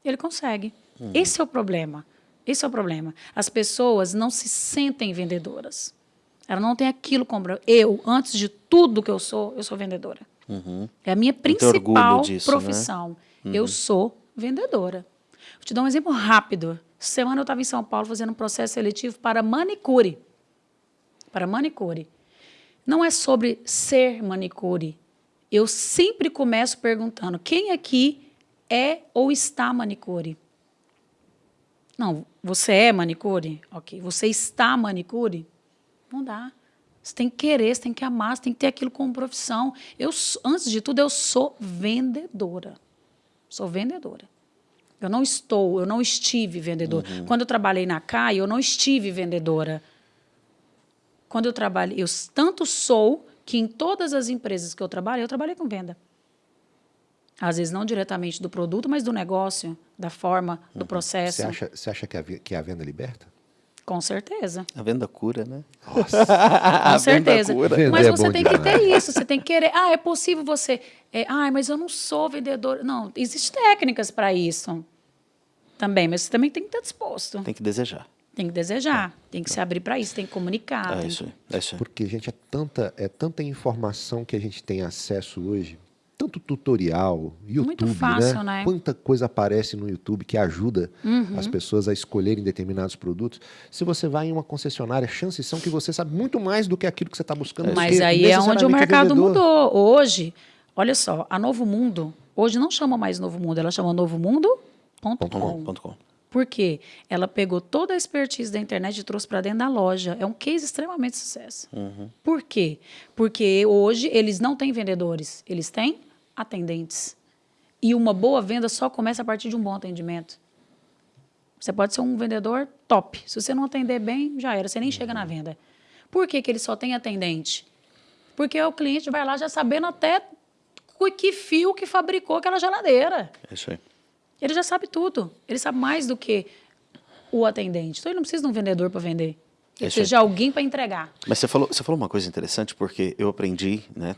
ele consegue. Uhum. Esse é o problema. Esse é o problema. As pessoas não se sentem vendedoras. Ela não tem aquilo como eu, antes de tudo que eu sou, eu sou vendedora. É a minha principal disso, né? Profissão. Eu sou vendedora. Vou te dar um exemplo rápido. Semana eu estava em São Paulo fazendo um processo seletivo para manicure. Para manicure. Não é sobre ser manicure. Eu sempre começo perguntando: quem aqui é ou está manicure? Não, você é manicure? Ok. Você está manicure? Não dá. Você tem que querer, você tem que amar, você tem que ter aquilo como profissão. Eu, antes de tudo, eu sou vendedora. Sou vendedora. Eu não estou, eu não estive vendedora. Quando eu trabalhei na CAI, eu não estive vendedora. Quando eu trabalhei, eu tanto sou que em todas as empresas que eu trabalhei, eu trabalhei com venda. Às vezes não diretamente do produto, mas do negócio, da forma, do processo. Você acha, você acha que, a, que a venda liberta? Com certeza. A venda cura, né? [laughs] Com certeza. Mas é você bom tem que ter isso, você tem que querer. Ah, é possível você. É, ah, mas eu não sou vendedor. Não, existem técnicas para isso também, mas você também tem que estar disposto. Tem que desejar. Tem que desejar, tem que se abrir para isso, tem que comunicar. É tem isso aí. É isso. Porque, gente, é tanta, é tanta informação que a gente tem acesso hoje. Tanto tutorial, YouTube, fácil, né? né? Quanta coisa aparece no YouTube que ajuda Uhum. as pessoas a escolherem determinados produtos. Se você vai em uma concessionária, chances são que você sabe muito mais do que aquilo que você está buscando. do Mas aí é onde o necessariamente mercado vendedor. mudou. Hoje, olha só, a Novo Mundo, hoje não chama mais Novo Mundo, ela chama novomundo.com. Ponto com, ponto com. Por quê? Ela pegou toda a expertise da internet e trouxe para dentro da loja. É um case extremamente sucesso. Por quê? Porque hoje eles não têm vendedores, eles têm atendentes. E uma boa venda só começa a partir de um bom atendimento. Você pode ser um vendedor top. Se você não atender bem, já era, você nem chega na venda. Por que, que ele só tem atendente? Porque o cliente vai lá já sabendo até que fio que fabricou aquela geladeira. É isso aí. Ele já sabe tudo. Ele sabe mais do que o atendente. Então ele não precisa de um vendedor para vender. Ele precisa de alguém para entregar. Mas você falou, você falou uma coisa interessante, porque eu aprendi, né?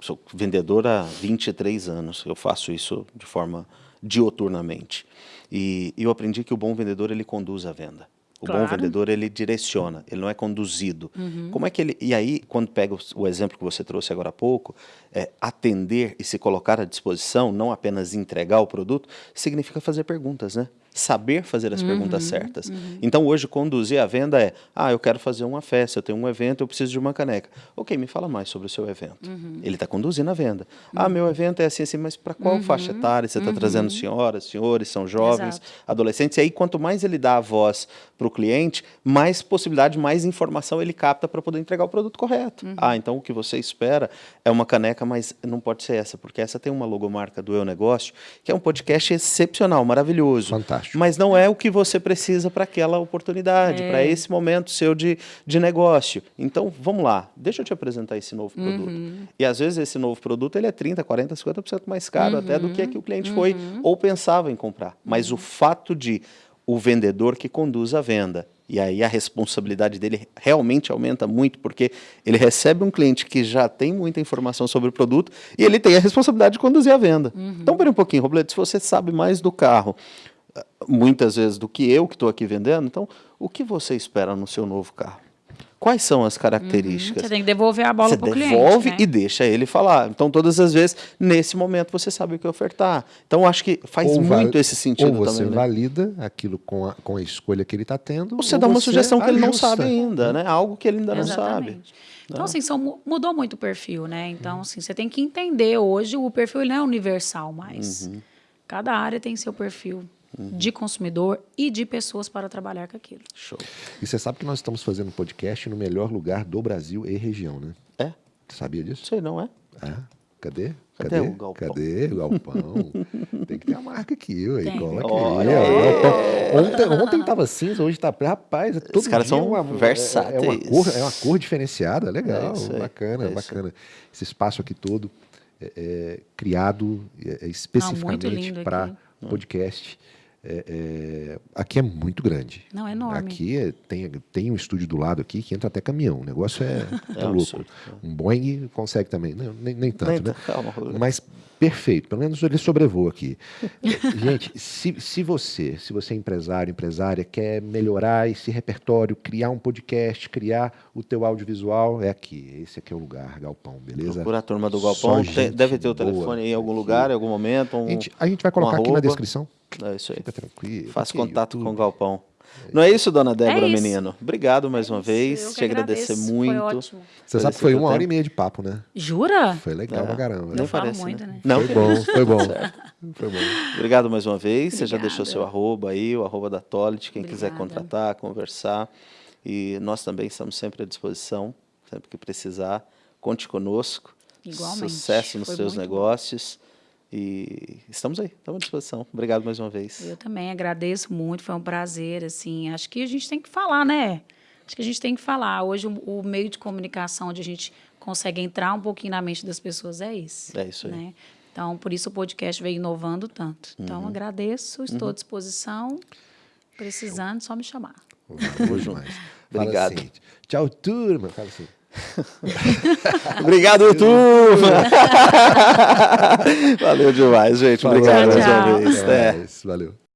Sou vendedor há 23 anos, eu faço isso de forma dioturnamente. E eu aprendi que o bom vendedor, ele conduz a venda. O bom Claro. vendedor, ele direciona, ele não é conduzido. Como é que ele... E aí, quando pega o, o exemplo que você trouxe agora há pouco, é, atender e se colocar à disposição, não apenas entregar o produto, significa fazer perguntas, né? Saber fazer as perguntas certas. Então, hoje, conduzir a venda é, ah, eu quero fazer uma festa, eu tenho um evento, eu preciso de uma caneca. Ok, me fala mais sobre o seu evento. Ele está conduzindo a venda. Ah, meu evento é assim, assim, mas para qual faixa etária? Você está trazendo senhoras, senhores, são jovens, Exato. adolescentes. E aí, quanto mais ele dá a voz para o cliente, mais possibilidade, mais informação ele capta para poder entregar o produto correto. Ah, então o que você espera é uma caneca, mas não pode ser essa, porque essa tem uma logomarca do Eu Negócio, que é um podcast excepcional, maravilhoso. Fantástico. Mas não é o que você precisa para aquela oportunidade, É. para esse momento seu de, de negócio. Então, vamos lá, deixa eu te apresentar esse novo produto. E às vezes esse novo produto ele é 30, 40, 50% mais caro até do que, que o cliente foi ou pensava em comprar. Mas o fato de o vendedor que conduz a venda. E aí a responsabilidade dele realmente aumenta muito, porque ele recebe um cliente que já tem muita informação sobre o produto e ele tem a responsabilidade de conduzir a venda. Então, pera um pouquinho, Robledo, se você sabe mais do carro, muitas vezes do que eu que estou aqui vendendo, então o que você espera no seu novo carro? Quais são as características? Você tem que devolver a bola Você para o cliente. devolve né? e deixa ele falar. Então, todas as vezes, nesse momento, você sabe o que ofertar. Então, acho que faz Ou muito esse sentido Ou você também. né? valida aquilo com a, com a escolha que ele está tendo. Ou você ou dá uma sugestão que ele não ajusta. sabe ainda, né? Algo que ele ainda não sabe. Exatamente. Então, assim, são, mu- mudou muito o perfil, né? Então, assim, você tem que entender hoje, o perfil ele não é universal mais. Uhum. Cada área tem seu perfil de consumidor e de pessoas para trabalhar com aquilo. Show. E você sabe que nós estamos fazendo um podcast no melhor lugar do Brasil e região, né? É? Você sabia disso? Sei, não é? Ah, cadê? Cadê o galpão? Cadê o galpão? Tem que ter a marca aqui, ué. Tem. Cola aqui. Olha ó, aí. o galpão. Ontem, ontem tava cinza, hoje tá. Rapaz, é todo caras dia são uma, versáteis. É, é uma cor, é uma cor diferenciada, legal, É bacana, é bacana. Esse espaço aqui todo é, é criado é, é especificamente lindo para podcast. É, é, aqui é muito grande. Não, é enorme. Aqui é- tem, tem um estúdio do lado aqui que entra até caminhão. O negócio é, [laughs] é É louco. absurdo. Um Boeing consegue também. Não, nem, nem tanto, Nem né? calma. Mas perfeito. Pelo menos ele sobrevoa aqui. [laughs] Gente, se, se você, se você é empresário, empresária, quer melhorar esse repertório, criar um podcast, criar o teu audiovisual, é aqui. Esse aqui é o lugar, Galpão, beleza? Procura a turma do Galpão. Tem- deve ter o telefone aí em algum aqui. lugar, em algum momento. Um, A gente, a gente vai colocar aqui na descrição. É isso aí. Fica tranquilo. É contato com o YouTube. Galpão. Não é isso, dona Débora, isso. menino? Obrigado mais uma Eu vez. que Te agradecer agradeço, muito. Foi ótimo. Você sabe que foi uma hora e meia de papo, né? Jura? Foi legal pra caramba. Eu Nem falo parece, muito, né? Não, Foi bom, foi bom. [laughs] Foi bom. Obrigado mais uma vez. Você já Obrigada. deixou seu arroba aí, o arroba da Tolit, quem quiser Obrigada. contratar, conversar. E nós também estamos sempre à disposição, sempre que precisar. Conte conosco. Igualmente. Sucesso nos Foi seus muito negócios. E estamos aí, estamos à disposição. Obrigado mais uma vez. Eu também agradeço muito, foi um prazer, assim, acho que a gente tem que falar, né? Acho que a gente tem que falar. Hoje o, o meio de comunicação onde a gente consegue entrar um pouquinho na mente das pessoas é esse. É isso aí. Né? Então, por isso o podcast veio inovando tanto. Então, Uhum. agradeço, estou à disposição. Precisando, só me chamar. Demais. [laughs] Fala Obrigado. assim, Tchau, turma. Fala assim. [laughs] Obrigado, turma! [laughs] Valeu demais, gente. Falou, Obrigado mais Tchau, uma tchau. vez. É. mais. Valeu.